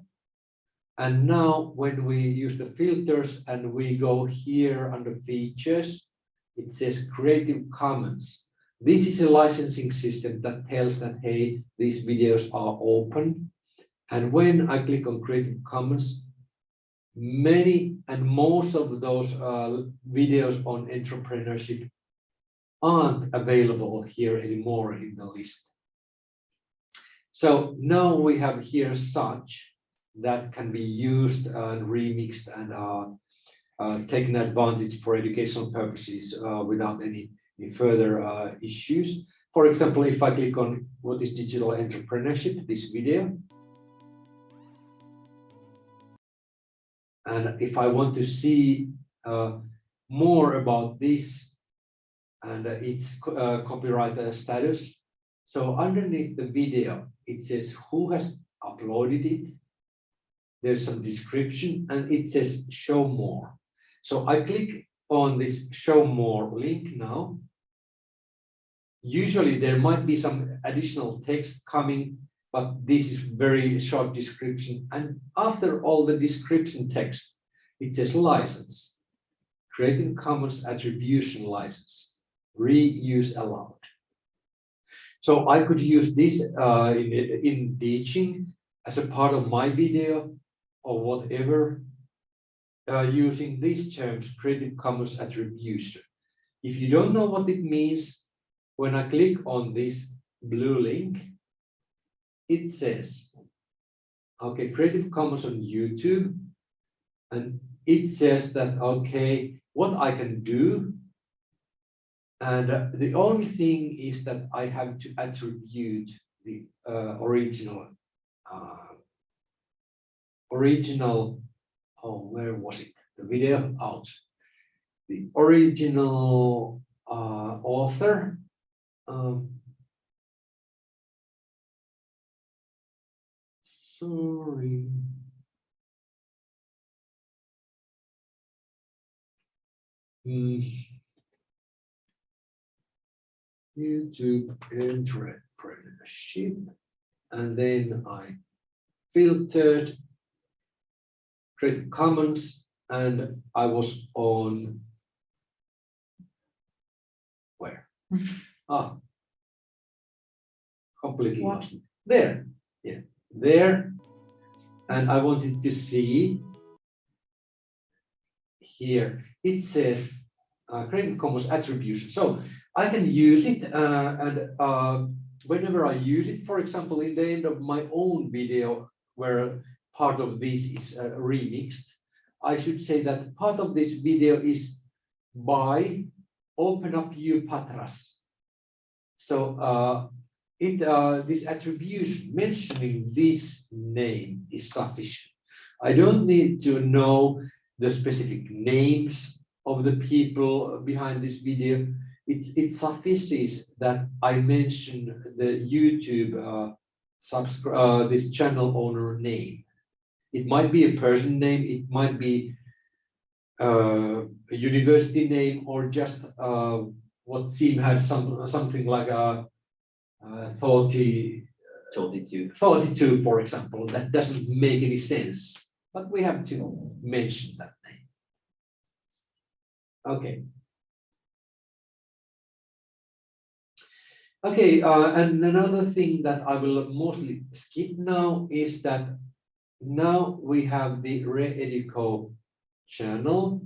and now when we use the filters and we go here under features, it says Creative Commons. This is a licensing system that tells that, hey, these videos are open. And when I click on Creative Commons, many and most of those uh, videos on entrepreneurship aren't available here anymore in the list. So now we have here such that can be used and remixed and uh, uh, taken advantage for educational purposes uh, without any, any further uh, issues. For example, if I click on what is digital entrepreneurship, this video, and if I want to see uh, more about this, and its uh, copyright uh, status. So underneath the video, it says who has uploaded it. There's some description and it says show more. So I click on this show more link now. Usually there might be some additional text coming, but this is very short description. And after all the description text, it says license, Creative Commons Attribution License reuse allowed. So I could use this uh, in, in teaching as a part of my video or whatever uh, using these terms, Creative Commons attribution. If you don't know what it means, when I click on this blue link, it says, okay, Creative Commons on YouTube, and it says that, okay, what I can do and the only thing is that I have to attribute the uh, original, uh, original, oh, where was it? The video out. The original uh, author. Um, sorry. Mm. YouTube entrepreneurship. And then I filtered Creative Commons and I was on where? Ah, completely What? lost. There, yeah, there. And I wanted to see here, it says uh, Creative Commons attribution. So I can use it uh, and uh, whenever I use it, for example, in the end of my own video where part of this is uh, remixed, I should say that part of this video is by Open Up You Patras. So uh, it uh, this attribution mentioning this name is sufficient. I don't need to know the specific names of the people behind this video, it, it suffices that I mention the YouTube uh, subscribe uh, this channel owner name. It might be a person name, it might be uh, a university name, or just uh, what Siim had some something like a, 30 42. 42, for example, that doesn't make any sense, but we have to mention that name. Okay. Okay, uh, and another thing that I will mostly skip now is that now we have the Reeduco channel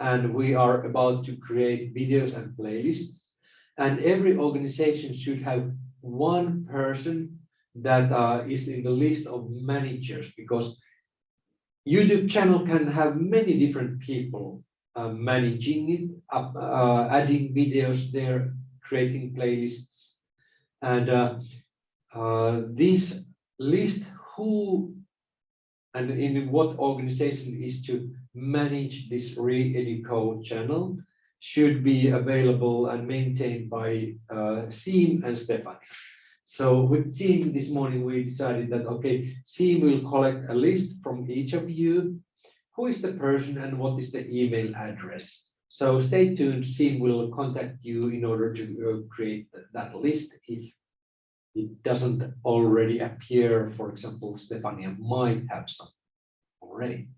and we are about to create videos and playlists and every organization should have one person that uh, is in the list of managers because YouTube channel can have many different people uh, managing it, uh, adding videos there, creating playlists. And uh, uh, this list who and in what organization is to manage this Reeduco channel should be available and maintained by uh, Siim and Stefan. So with Siim this morning, we decided that, okay, Siim will collect a list from each of you. Who is the person and what is the email address? So stay tuned, Siim will contact you in order to uh, create that list. If it doesn't already appear, for example, Stefania might have some already.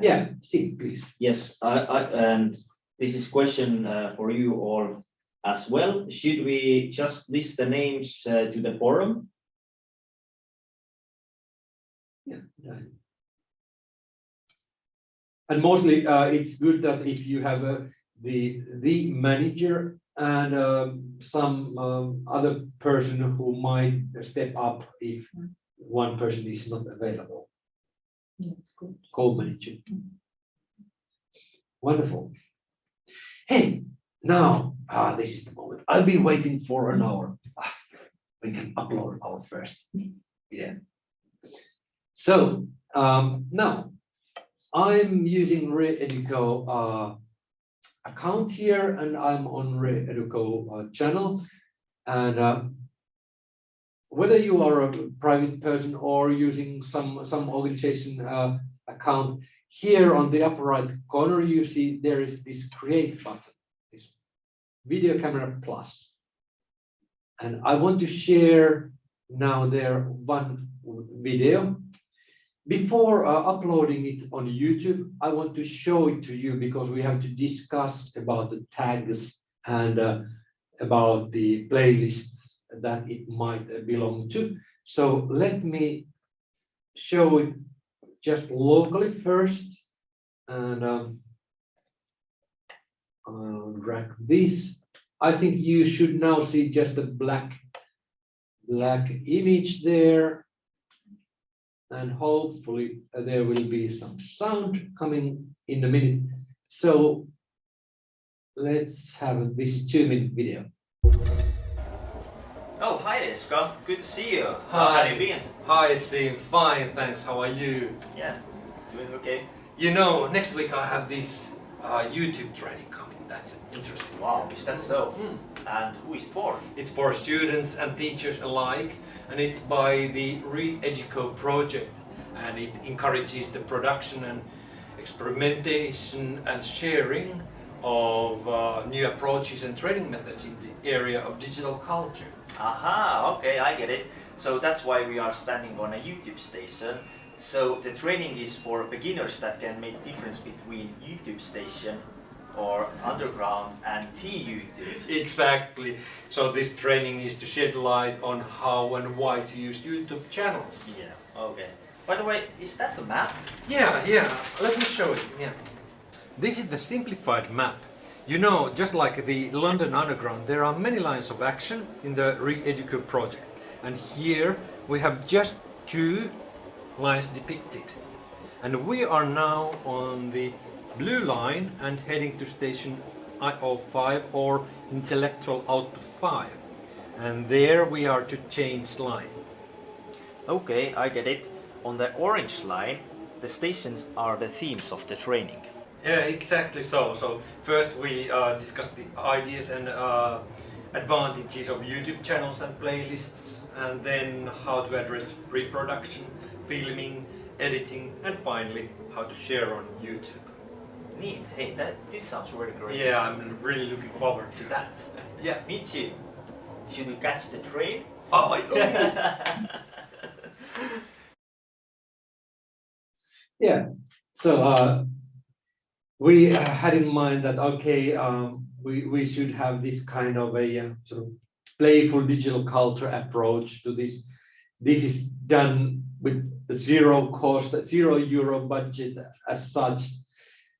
Yeah, Siim, please. Yes, I, I, and this is question uh, for you all as well. Should we just list the names uh, to the forum? Yeah. And mostly, uh, it's good that if you have uh, the, the manager and um, some um, other person who might step up if one person is not available, That's good. co-manager. Wonderful. Hey, now, ah, this is the moment. I've been waiting for an hour. Ah, We can upload our first. Yeah. So, um, now, I'm using Reeduco uh, account here and I'm on Reeduco uh, channel. And uh, whether you are a private person or using some, some organization uh, account, here on the upper right corner, you see there is this create button, this video camera plus. And I want to share now there one video. Before uh, uploading it on YouTube, I want to show it to you because we have to discuss about the tags and uh, about the playlists that it might uh, belong to. So let me show it just locally first. And um, I'll drag this. I think you should now see just a black, black image there. And hopefully there will be some sound coming in a minute. So let's have this two minute video. Oh, hi Eska. Good to see you. How Hi. have you been? Hi, Sim. Fine, thanks. How are you? Yeah, doing okay. You know, next week I have this uh, YouTube training coming. That's interesting. Wow, is that so? Hmm. And who is it for? It's for students and teachers alike, and it's by the Reeduco project, and it encourages the production and experimentation and sharing of uh, new approaches and training methods in the area of digital culture. Aha, okay, I get it. So that's why we are standing on a YouTube station. So the training is for beginners that can make difference between YouTube station or underground and T-YouTube. Exactly. So this training is to shed light on how and why to use YouTube channels. Yeah, okay. By the way, is that a map? Yeah, yeah. Let me show it. Yeah. This is the simplified map. You know, just like the London Underground, there are many lines of action in the Re-Educate project. And here we have just two lines depicted. And we are now on the blue line and heading to station IO5 or intellectual output 5. And there we are to change line. Okay, I get it. On the orange line, the stations are the themes of the training. Yeah, exactly so. So first we uh, discussed the ideas and uh, advantages of YouTube channels and playlists, and then how to address pre-production, filming, editing, and finally how to share on YouTube. Neat. Hey, that this sounds really great. Yeah, I'm really looking forward to that. Yeah. Me too. Should we catch the train? Oh, I, Yeah, so uh, we uh, had in mind that, okay, um, we, we should have this kind of a uh, sort of playful digital culture approach to this. This is done with zero cost, zero euro budget as such.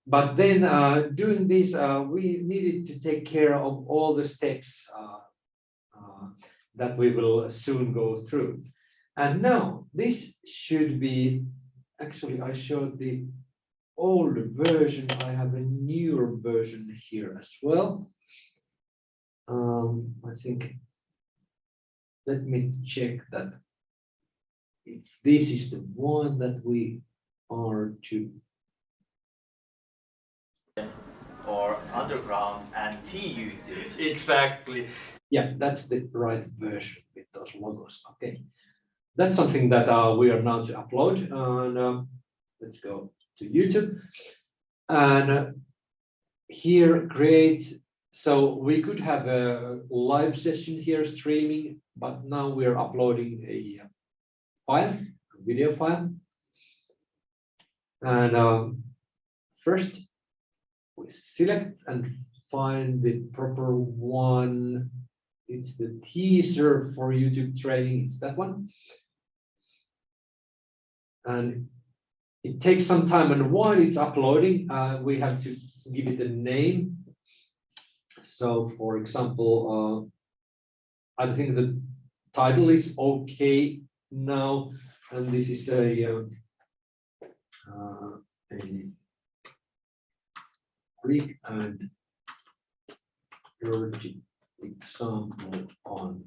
But then uh, doing this, uh, we needed to take care of all the steps uh, that we will soon go through. And now this should be actually I showed the old version. I have a newer version here as well. Um, I think, let me check that. If this is the one that we are to, Or underground and T YouTube. exactly. yeah, that's the right version with those logos. Okay. That's something that uh, we are now to upload and um, let's go to YouTube. And uh, here create, so we could have a live session here streaming, but now we're uploading a uh, file, a video file. And um, first we select and find the proper one. It's the teaser for YouTube training, it's that one. And it takes some time and while it's uploading, uh, we have to give it a name. So for example, uh, I think the title is okay now, and this is a, uh, uh, a Greek and dirty example on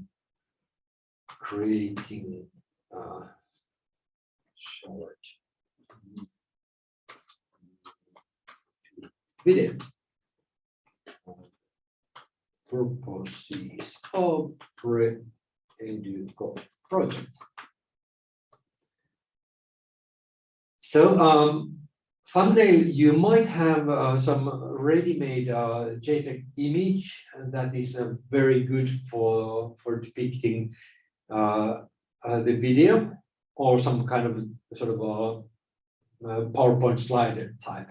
creating uh, short video purposes of pre-educo project. So um, thumbnail, you might have uh, some ready-made uh, JPEG image that is uh, very good for for depicting uh, uh, the video or some kind of sort of a, a PowerPoint slide type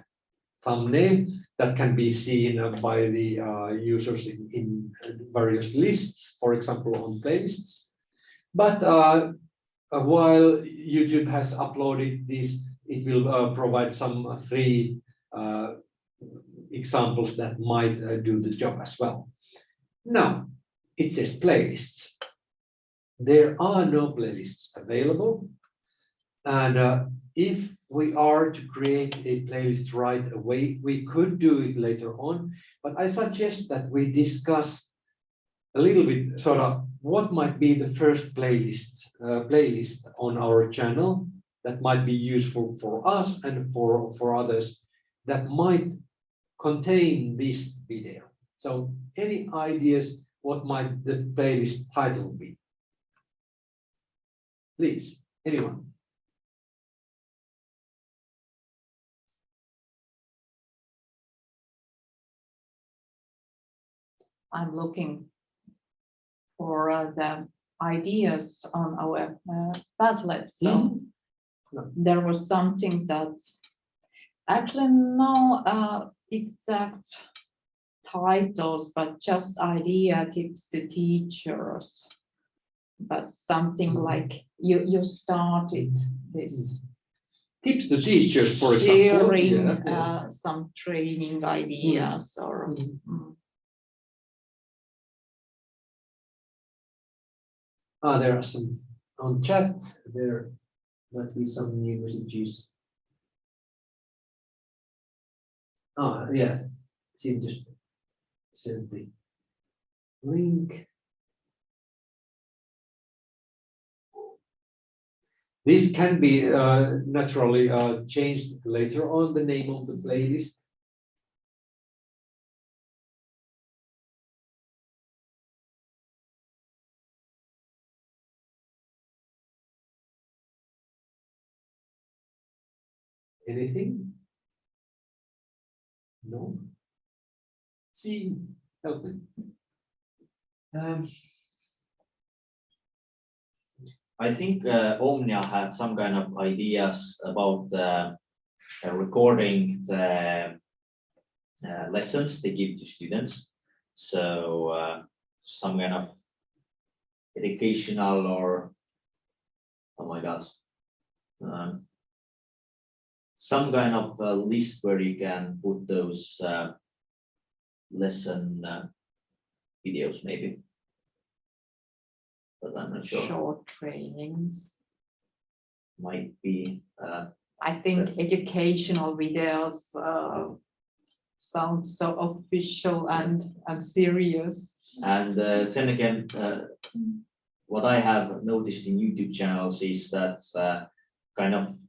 thumbnail that can be seen uh, by the uh, users in, in various lists, for example, on playlists. But uh, uh, while YouTube has uploaded this, it will uh, provide some uh, three uh, examples that might do the job as well. Now, it says playlists. There are no playlists available. And if we are to create a playlist right away, we could do it later on, but I suggest that we discuss a little bit sort of what might be the first playlist uh, playlist on our channel that might be useful for us and for for others that might contain this video. So any ideas what might the playlist title be? Please, anyone? I'm looking for uh, the ideas on our uh, Padlet. So there was something that actually no uh, exact titles, but just idea tips to teachers. But something like you you started this Tips to teachers, for example. sharing Yeah, yeah. uh, some training ideas or mm. Ah, there are some on chat, there might be some new messages. Oh, yeah, see, just send the link. This can be uh, naturally uh, changed later on, the name of the playlist. Anything? No? See, help me. Um, I think uh, Omnia had some kind of ideas about uh, uh, recording the uh, lessons they give to students. So uh, some kind of educational or, oh my God, um, some kind of uh, list where you can put those uh, lesson uh, videos maybe. But I'm not sure, Short trainings. might be, uh, I think educational videos uh, sound so official and, and serious. And uh, then again, uh, what I have noticed in YouTube channels is that uh, kind of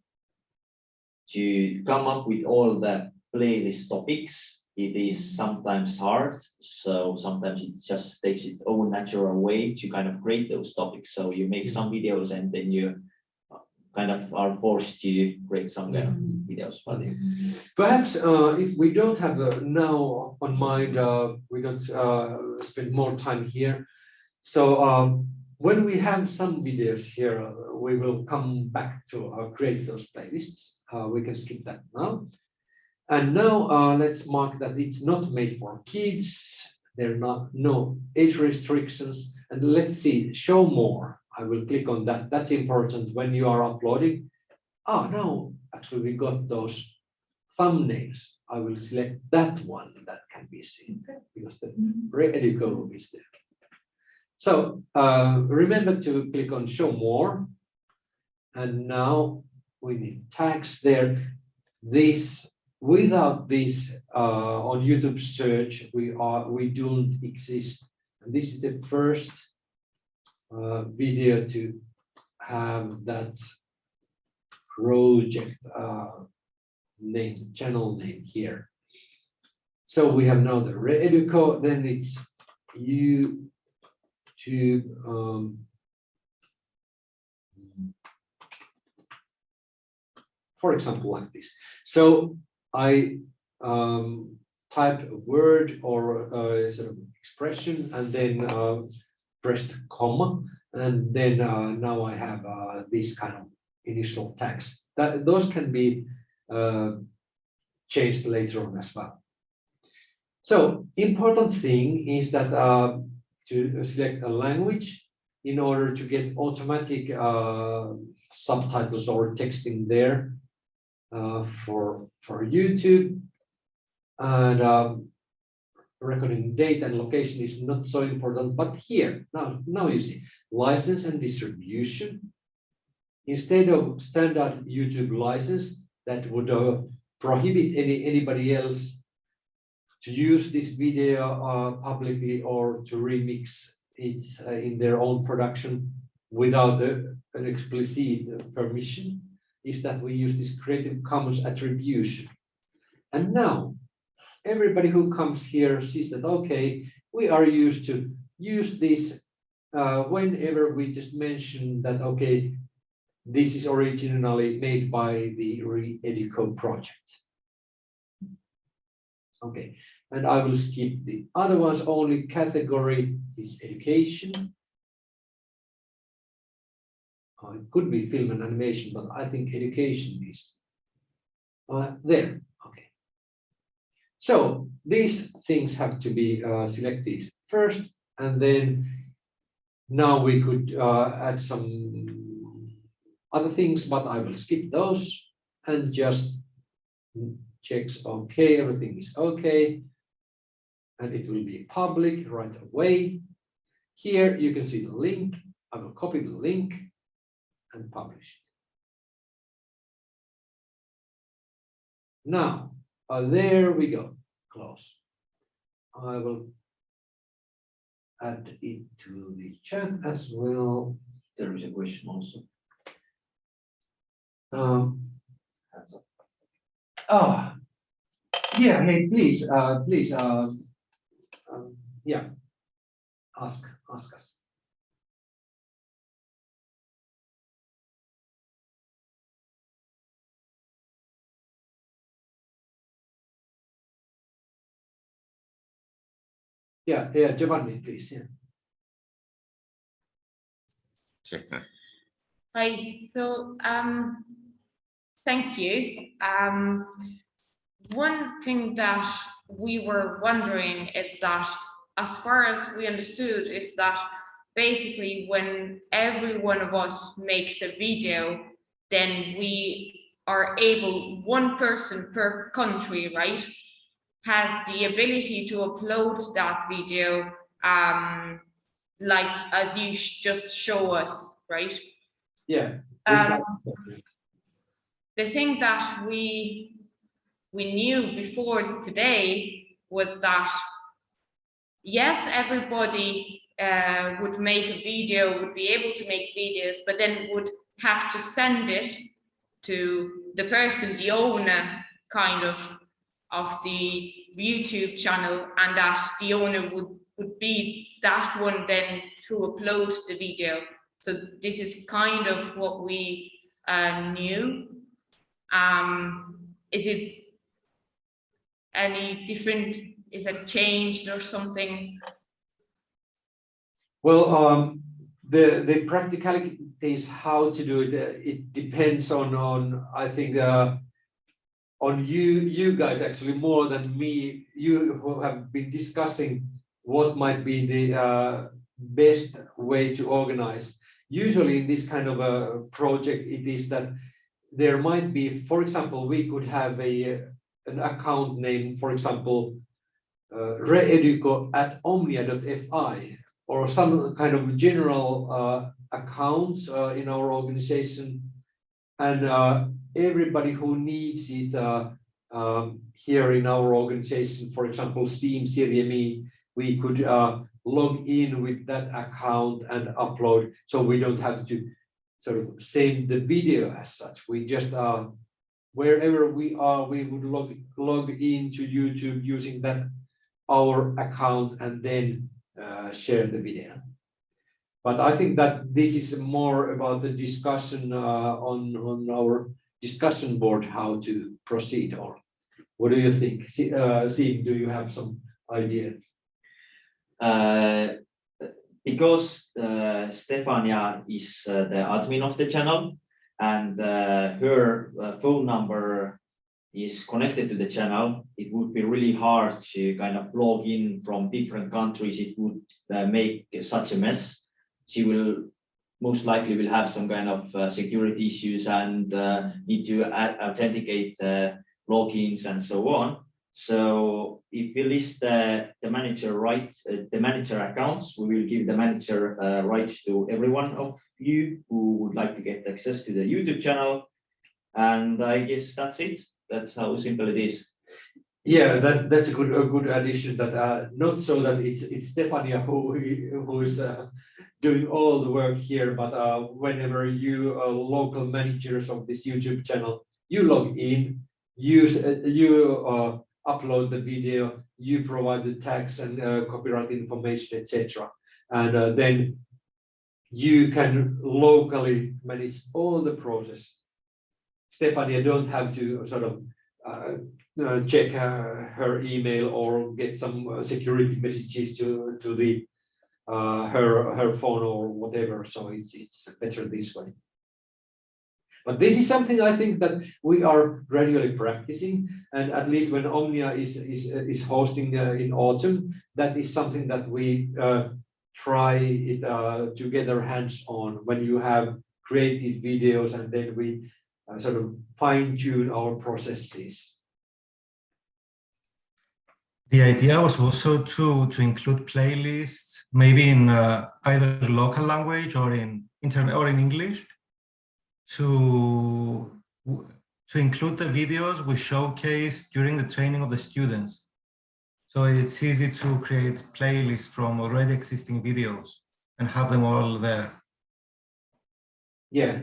to come up with all the playlist topics, it is sometimes hard. So sometimes it just takes its own natural way to kind of create those topics. So you make some videos and then you uh, kind of are forced to create some kind of videos. But Perhaps uh, if we don't have uh, now on mind, uh, we don't uh, spend more time here. So um, when we have some videos here, uh, we will come back to create those playlists. Uh, we can skip that now. And now uh, let's mark that it's not made for kids. There are not no age restrictions. And let's see, show more. I will click on that. That's important when you are uploading. Ah, no, actually we got those thumbnails. I will select that one that can be seen because the Reeduco is there. So uh, remember to click on show more. And now we need tags there. This without this uh, on YouTube search, we are we don't exist. And this is the first uh, video to have that project uh, name, channel name here. So we have now the Reeduco, then it's YouTube. Um, for example, like this. So I um, type a word or a sort of expression and then uh, pressed comma, and then uh, now I have uh, this kind of initial text. That those can be uh, changed later on as well. So important thing is that uh, to select a language in order to get automatic uh, subtitles or texting there uh, for for YouTube. And um, recording date and location is not so important but here now now you see license and distribution. Instead of standard YouTube license that would uh, prohibit any anybody else to use this video uh, publicly or to remix it uh, in their own production without the, an explicit permission is that we use this Creative Commons attribution. And now everybody who comes here sees that, okay, we are used to use this uh, whenever we just mention that, okay, this is originally made by the Reeduco project. Okay, and I will skip the other ones, only category is education. Uh, it could be film and animation, but I think education is uh, there. Okay. So these things have to be uh, selected first, and then now we could uh, add some other things, but I will skip those and just checks okay, everything is okay. And it will be public right away. Here you can see the link. I will copy the link and publish it. Now, uh, there we go, close. I will add it to the chat as well. there is a question also. Um, oh, yeah, hey, please, uh, please, uh, um, yeah, ask, ask us. Yeah, yeah, Giovanni, please, yeah. Hi, so um, thank you. Um, one thing that we were wondering is that, as far as we understood, is that basically when every one of us makes a video, then we are able, one person per country, right, has the ability to upload that video, um, like as you just show us, right? Yeah. Um, the thing that we we knew before today was that yes, everybody uh, would make a video, would be able to make videos, but then would have to send it to the person, the owner, kind of, of the YouTube channel, and that the owner would would be that one then to upload the video. So this is kind of what we uh, knew. Um, is it any different? Is it changed or something? Well, um, the the practicality is how to do it. uh, It depends on on I think uh, on you you guys actually more than me. You who have been discussing what might be the uh, best way to organize. Usually in this kind of a project, it is that there might be, for example, we could have a an account name, for example, uh, reeduco at omnia.fi or some kind of general uh, account uh, in our organization. And uh, everybody who needs it uh, um, here in our organization, for example, Siim Sirje, we could uh, log in with that account and upload. So we don't have to sort of save the video as such. We just uh, wherever we are, we would log log into YouTube using that our account and then uh, share the video. But I think that this is more about the discussion uh, on on our discussion board how to proceed. Or what do you think? See, uh, do you have some idea? Uh, because uh, Stefania is uh, the admin of the channel and uh, her uh, phone number is connected to the channel, it would be really hard to kind of log in from different countries. It would uh, make such a mess. She will most likely will have some kind of uh, security issues and need to authenticate logins and so on. So if we list the, the manager rights, uh, the manager accounts, we will give the manager uh, rights to every one of you who would like to get access to the YouTube channel. And I guess that's it. That's how simple it is. Yeah, that that's a good a good addition. That uh, not so that it's it's Stefania who who is uh, doing all the work here, but uh, whenever you are local managers of this YouTube channel, you log in, use uh, you uh, upload the video, you provide the tags and uh, copyright information, etc. And uh, then you can locally manage all the process. Stefania don't have to sort of uh, uh, check uh, her email or get some uh, security messages to to the uh, her her phone or whatever. So it's it's better this way. But this is something I think that we are gradually practicing, and at least when Omnia is is is hosting uh, in autumn, that is something that we uh, try it uh, together hands on when you have created videos and then we uh, sort of fine tune our processes. The idea was also to, to include playlists, maybe in uh, either local language or in internet or in English, to, to include the videos we showcase during the training of the students. So it's easy to create playlists from already existing videos and have them all there. Yeah.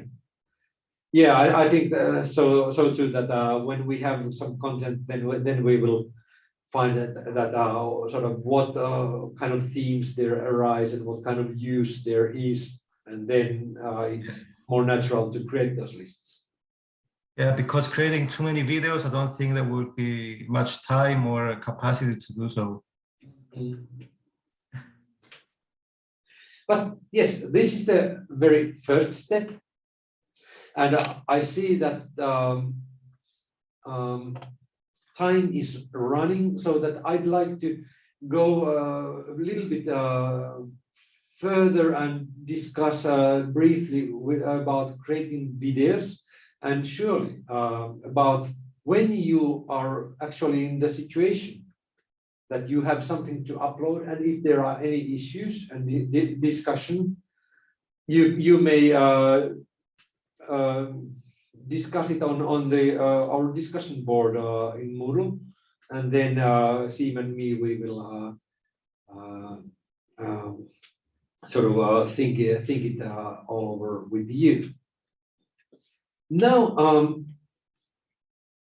Yeah, I, I think uh, so. So too that uh, when we have some content, then we- then we will find that that uh, sort of what uh, kind of themes there arise and what kind of use there is, and then uh, it's more natural to create those lists. Yeah, because creating too many videos, I don't think there would be much time or capacity to do so. Mm. But yes, this is the very first step. And uh, I see that um, um, time is running so that I'd like to go uh, a little bit uh, further and discuss uh, briefly with, about creating videos. And surely uh, about when you are actually in the situation that you have something to upload and if there are any issues and discussion you you may uh, uh, discuss it on on the uh, our discussion board uh, in Moodle. And then uh, Siim and me we will uh, um, sort of uh, think it- think it uh, all over with you. Now um,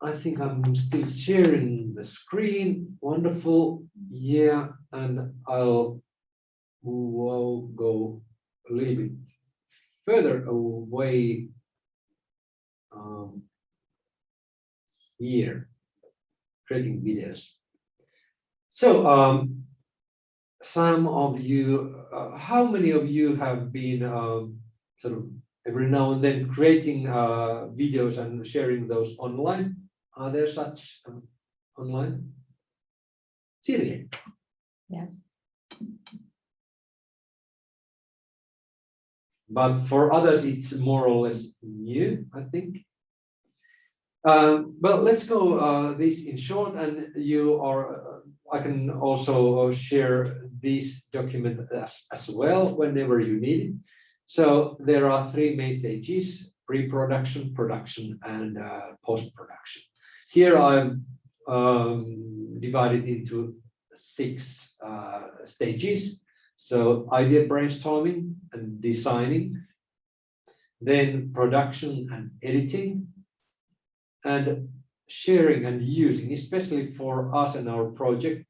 I think I'm still sharing the screen. Wonderful. Yeah, and I'll will go a little bit further away um, here, creating videos. So um, some of you, uh, how many of you have been um, sort of every now and then creating uh, videos and sharing those online? Are there such um, online? Seriously? Yes. But for others, it's more or less new, I think. Um, but let's go uh, this in short, and you are. Uh, I can also share this document as, as well whenever you need it. So there are three main stages: pre-production, production, and uh, post-production. Here I'm um, divided into six uh, stages. So idea brainstorming and designing, then production and editing, and sharing and using, especially for us and our project,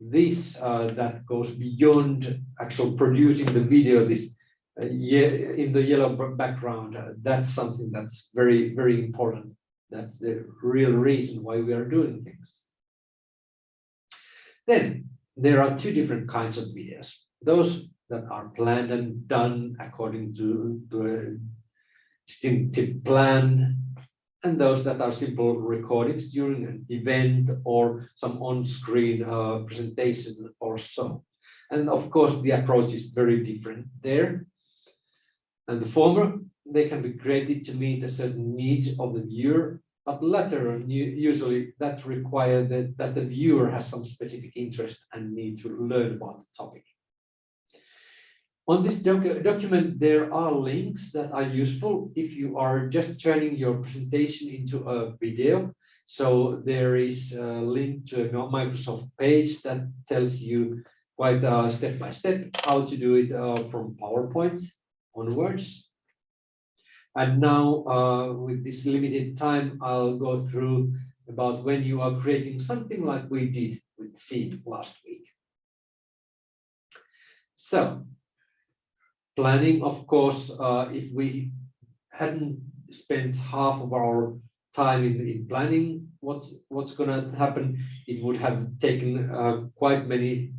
this uh, that goes beyond actual producing the video, this uh, in the yellow background, uh, that's something that's very, very important. That's the real reason why we are doing things. Then there are two different kinds of videos. Those that are planned and done according to, a distinctive plan, and those that are simple recordings during an event or some on-screen uh, presentation or so. And of course, the approach is very different there. And the former, they can be created to meet a certain need of the viewer, but latter, usually that require that, that the viewer has some specific interest and need to learn about the topic. On this docu- document, there are links that are useful if you are just turning your presentation into a video. So there is a link to a Microsoft page that tells you quite uh, step by step how to do it uh, from PowerPoint onwards. And now, uh, with this limited time, I'll go through about when you are creating something like we did with Siim last week. So, planning, of course, uh, if we hadn't spent half of our time in, in planning what's what's going to happen, it would have taken uh, quite many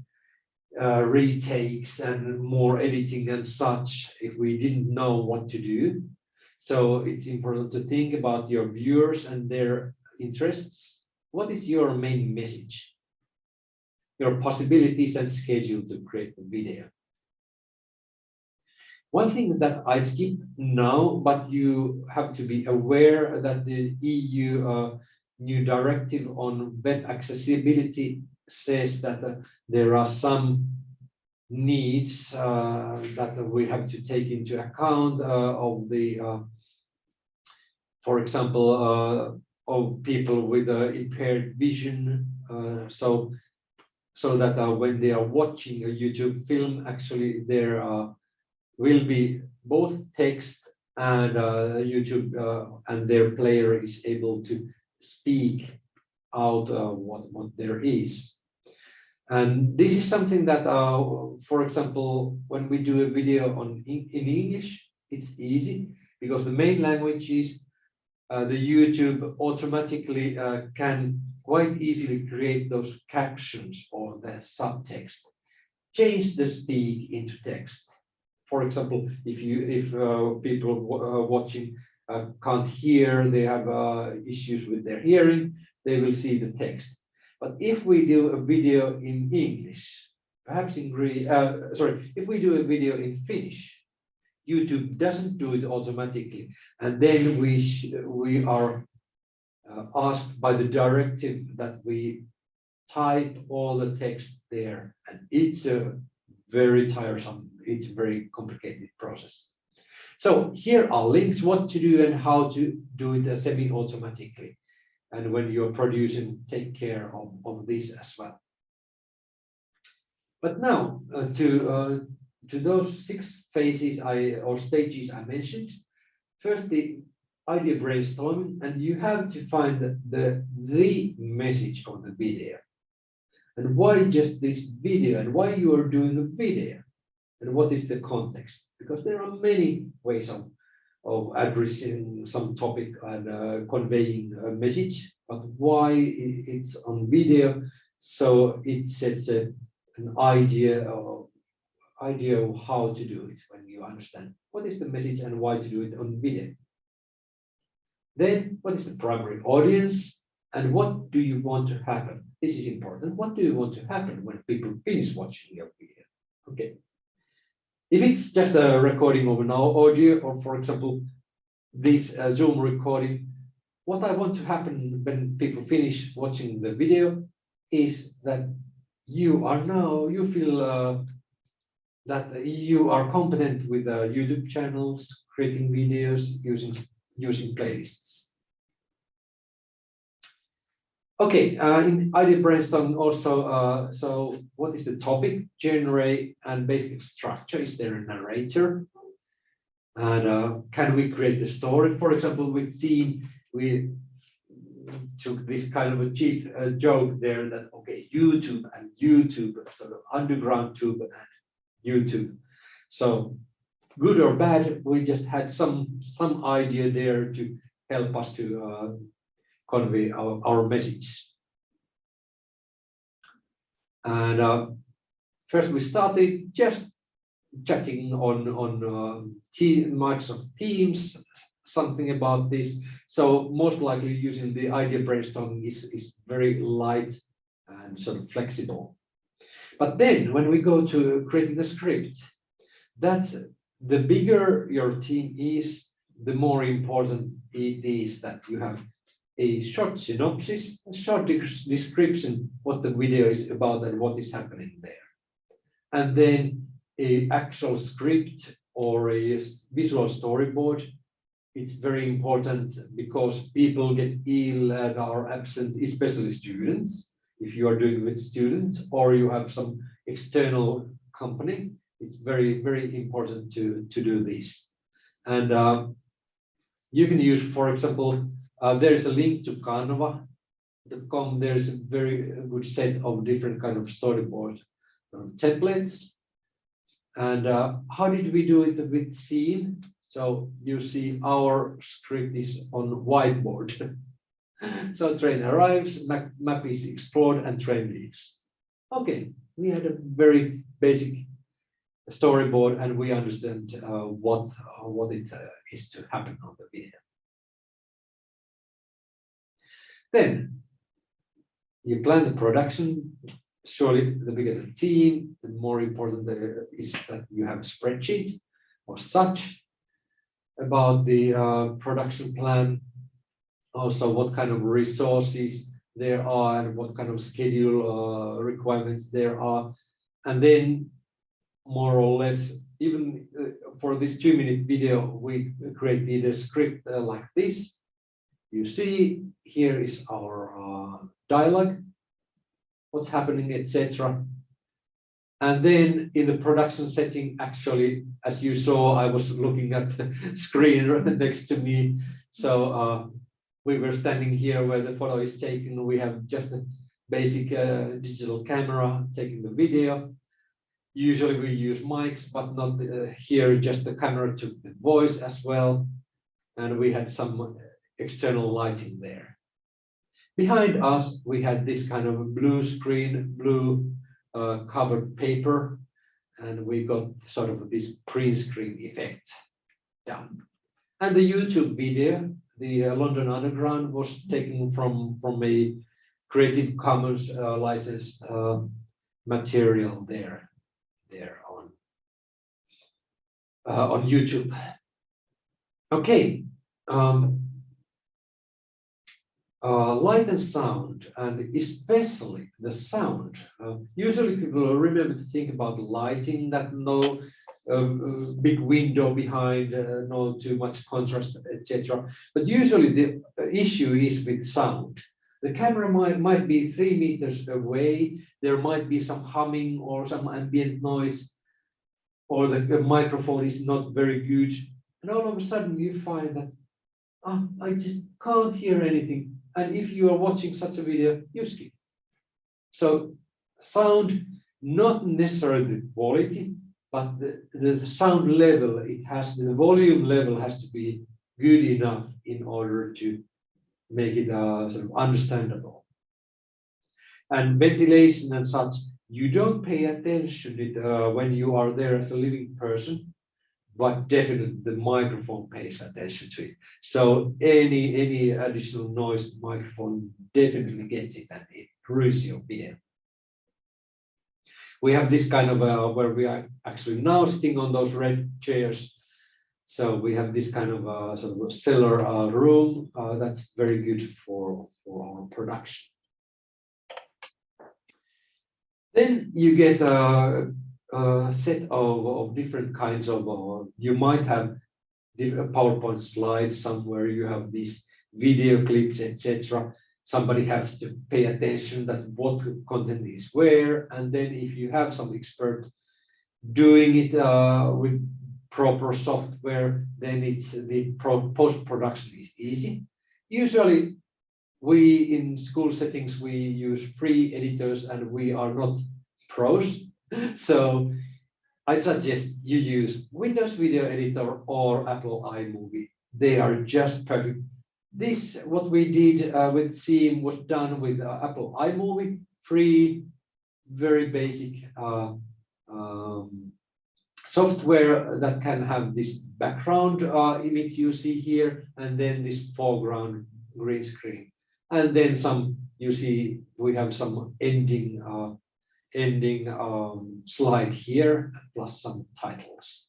uh, retakes and more editing and such if we didn't know what to do. So it's important to think about your viewers and their interests. What is your main message? Your possibilities and schedule to create the video. One thing that I skip now, but you have to be aware that the EU uh, new directive on web accessibility says that uh, there are some needs uh, that we have to take into account uh, of the, uh, for example, uh, of people with impaired vision. so, so that when they are watching a YouTube film, actually there uh, will be both text and uh, YouTube uh, and their player is able to speak out uh, what, what there is. And this is something that, uh, for example, when we do a video on in, English, it's easy because the main language is uh, the YouTube automatically uh, can quite easily create those captions or the subtext, change the speak into text. For example, if you if uh, people uh, watching uh, can't hear, they have uh, issues with their hearing, they will see the text. But if we do a video in English, perhaps in Greek, uh, sorry, if we do a video in Finnish, YouTube doesn't do it automatically, and then we we are uh, asked by the directive that we type all the text there, and it's a very tiresome, it's a very complicated process. So here are links what to do and how to do it semi-automatically. And when you're producing, take care of, of this as well. But now uh, to uh, to those six phases I or stages I mentioned. First, the idea brainstorming, and you have to find the, the, the message of the video. And why just this video and why you are doing the video and what is the context? Because there are many ways of, of addressing some topic and uh, conveying a message, but why it's on video? So it sets a, an idea of idea of how to do it when you understand what is the message and why to do it on video. Then what is the primary audience and what do you want to happen? This is important. What do you want to happen when people finish watching your video? Okay. If it's just a recording of an audio or for example, this uh, Zoom recording, what I want to happen when people finish watching the video is that you are now, you feel uh, that you are competent with uh, YouTube channels, creating videos, using using playlists. Okay, uh, in idea brainstorm also, uh, so what is the topic, genre, and basic structure? Is there a narrator? And uh, can we create the story? For example, with Siim, we took this kind of a cheap uh, joke there that, okay, YouTube and YouTube, sort of underground tube and YouTube. So good or bad, we just had some some idea there to help us to uh, convey our, our message. And uh, first we started just chatting on on uh, team, Microsoft Teams, something about this. So most likely using the idea brainstorming is, is very light and sort of flexible. But then when we go to creating a script, that's the bigger your team is, the more important it is that you have a short synopsis, a short description what the video is about and what is happening there. And then a actual script or a visual storyboard. It's very important because people get ill and are absent, especially students if you are doing with students or you have some external company, it's very, very important to, to do this. And uh, you can use, for example, uh, there is a link to canva.com. There is a very good set of different kind of storyboard uh, templates. And uh, how did we do it with Siim? So you see our script is on whiteboard. so train arrives, map, map is explored, and train leaves. Okay, we had a very basic storyboard, and we understand uh, what what it uh, is to happen on the video. Then you plan the production. Surely, the bigger the team, the more important is that you have a spreadsheet or such about the uh, production plan also what kind of resources there are and what kind of schedule uh, requirements there are. And then more or less, even uh, for this two minute video, we created a script uh, like this. You see, here is our uh, dialogue, what's happening, etc. And then in the production setting, actually, as you saw, I was looking at the screen next to me. So uh, we were standing here where the photo is taken. We have just a basic uh, digital camera taking the video. Usually we use mics, but not uh, here, just the camera took the voice as well. And we had some external lighting there. Behind us, we had this kind of blue screen, blue uh, covered paper, and we got sort of this print screen effect down. And the YouTube video, the uh, London Underground was taken from, from a Creative Commons uh, licensed uh, material there, there on, uh, on YouTube. Okay, um, uh, light and sound, and especially the sound. Uh, usually people remember to think about lighting, that no uh, big window behind, uh, no too much contrast, etc. But usually the issue is with sound. The camera might, might be three meters away, there might be some humming or some ambient noise, or the, the microphone is not very good. And all of a sudden you find that, oh, I just can't hear anything and if you are watching such a video, you skip. So sound, not necessarily quality, but the, the sound level, it has the volume level has to be good enough in order to make it uh, sort of understandable. And ventilation and such, you don't pay attention to it, uh, when you are there as a living person but definitely the microphone pays attention to it. So any any additional noise, the microphone definitely gets it and it ruins your video. We have this kind of uh, where we are actually now sitting on those red chairs. So we have this kind of uh, sort of cellar uh, room uh, that's very good for, for our production. Then you get uh, a set of, of different kinds of, uh, you might have different PowerPoint slides somewhere, you have these video clips, etc. Somebody has to pay attention that what content is where, and then if you have some expert doing it uh, with proper software, then it's the post-production is easy. Usually we in school settings, we use free editors and we are not pros so I suggest you use Windows Video Editor or Apple iMovie. They are just perfect. This, what we did uh, with Siim was done with uh, Apple iMovie, free, very basic uh, um, software that can have this background uh, image you see here, and then this foreground green screen. And then some, you see, we have some ending uh, ending um, slide here, plus some titles.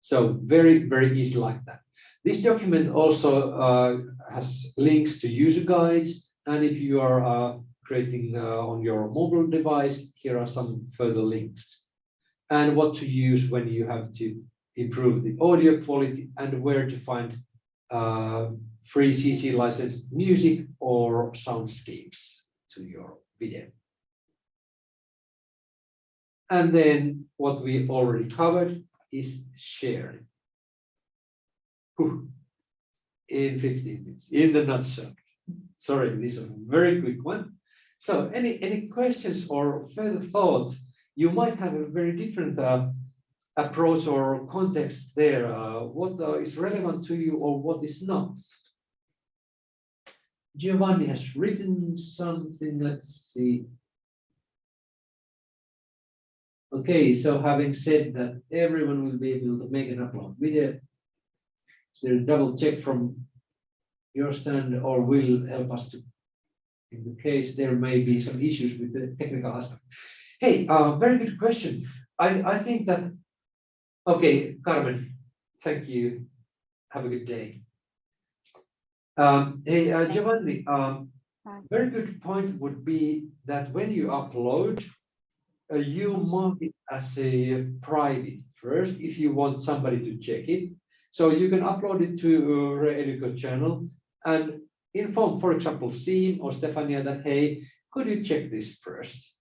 So very, very easy like that. This document also uh, has links to user guides. And if you are uh, creating uh, on your mobile device, here are some further links. And what to use when you have to improve the audio quality and where to find uh, free CC licensed music or soundscapes to your video. And then what we already covered is sharing. In 15 minutes, in the nutshell. Sorry, this is a very quick one. So any, any questions or further thoughts? You might have a very different uh, approach or context there. Uh, what uh, is relevant to you or what is not? Giovanni has written something. Let's see. Okay, so having said that, everyone will be able to make an upload video. So double check from your stand or will help us to, in the case there may be some issues with the technical aspect. Hey, uh, very good question. I, I think that, okay, Carmen, thank you. Have a good day. Um, hey, uh, Giovanni, um, very good point would be that when you upload, you mark it as a private first if you want somebody to check it. So you can upload it to uh, Reeduco channel and inform, for example, Siim or Stefania that, hey, could you check this first?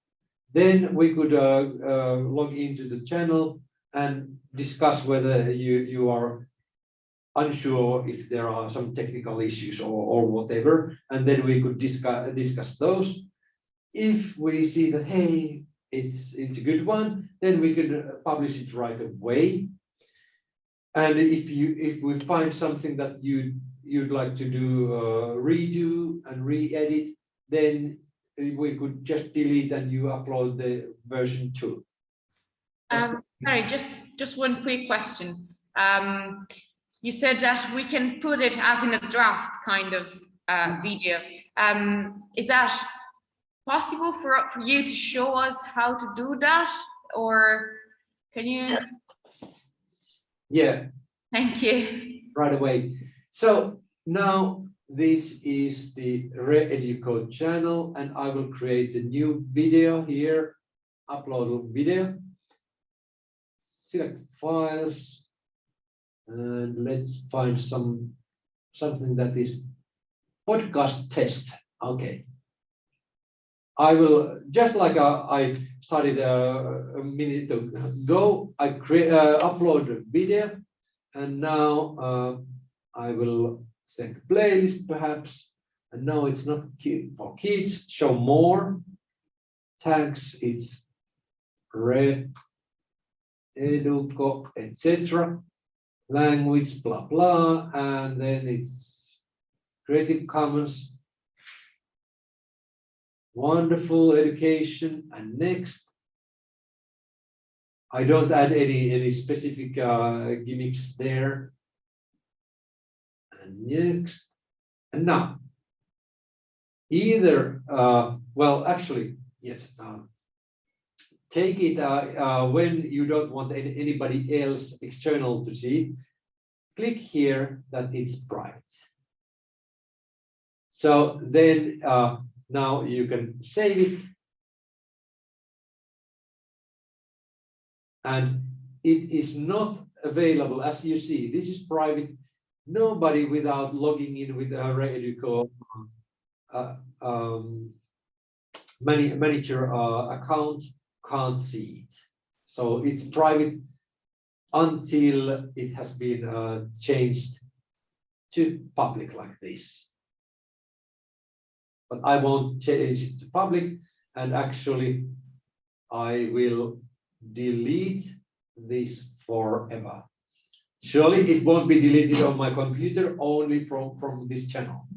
Then we could uh, uh, log into the channel and discuss whether you, you are unsure if there are some technical issues or, or whatever, and then we could discuss, discuss those. If we see that, hey, it's, it's a good one, then we could uh, publish it right away. And if you, if we find something that you, you'd like to do uh, redo and re-edit, then we could just delete and you upload the version two. Um, sorry, just, just one quick question. Um, you said that we can put it as in a draft kind of uh, video. Um, is that possible for, for you to show us how to do that? Or can you? Yeah, Thank you. right away. So now this is the Reeduco channel and I will create a new video here, upload a video. Select files and let's find some something that is podcast test. Okay. I will just like uh, I started uh, a minute ago. I create uh, upload a video, and now uh, I will set playlist perhaps. And now it's not for kids. Show more tags. It's red, educo, etc. Language, blah blah, and then it's Creative Commons wonderful education. And next i don't add any any specific uh, gimmicks there. And next and now either uh, well actually yes um, take it uh, uh, when you don't want any, anybody else external to see click here that it's so then uh, now you can save it. And it is not available, as you see, this is private. Nobody without logging in with a Reeduco uh, um, manager uh, account can't see it. So it's private until it has been uh, changed to public like this but I won't change it to public and actually I will delete this forever. Surely it won't be deleted on my computer, only from, from this channel.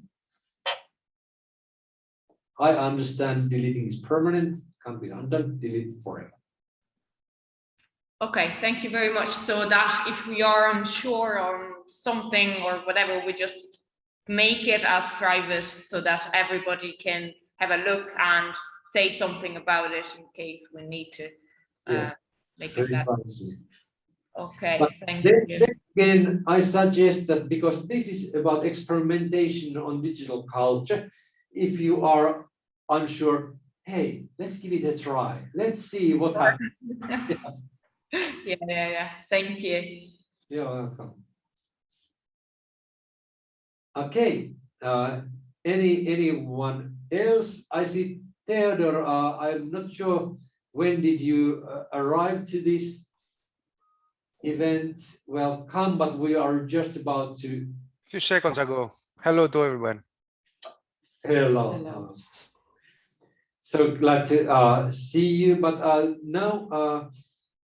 I understand deleting is permanent, can't be undone, delete forever. Okay, thank you very much. So that if we are unsure on something or whatever, we just make it as private so that everybody can have a look and say something about it in case we need to uh, Yeah, make it that. Okay, But thank then, you. then again, I suggest that because this is about experimentation on digital culture, if you are unsure, hey, let's give it a try. Let's see what happens. Yeah, yeah, yeah. Thank you. You're welcome. Okay, uh, any anyone else? I see Theodore. Uh, I'm not sure when did you uh, arrive to this event? Welcome, but we are just about to. A few seconds ago. Hello to everyone. Hello. Hello. So glad to uh, see you, but uh, now uh,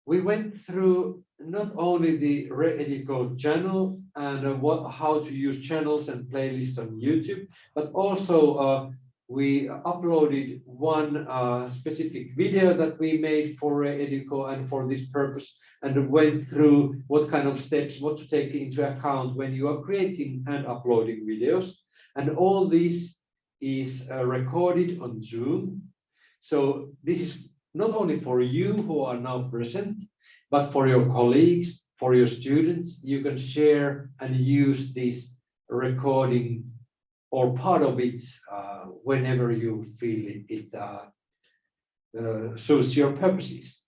we went through not only the Reeduco channel and uh, what, how to use channels and playlists on YouTube, but also uh, we uploaded one uh, specific video that we made for Reeduco and for this purpose and went through what kind of steps, what to take into account when you are creating and uploading videos. And all this is uh, recorded on Zoom. So this is not only for you who are now present, but for your colleagues, for your students, you can share and use this recording or part of it uh, whenever you feel it, it uh, uh, suits your purposes.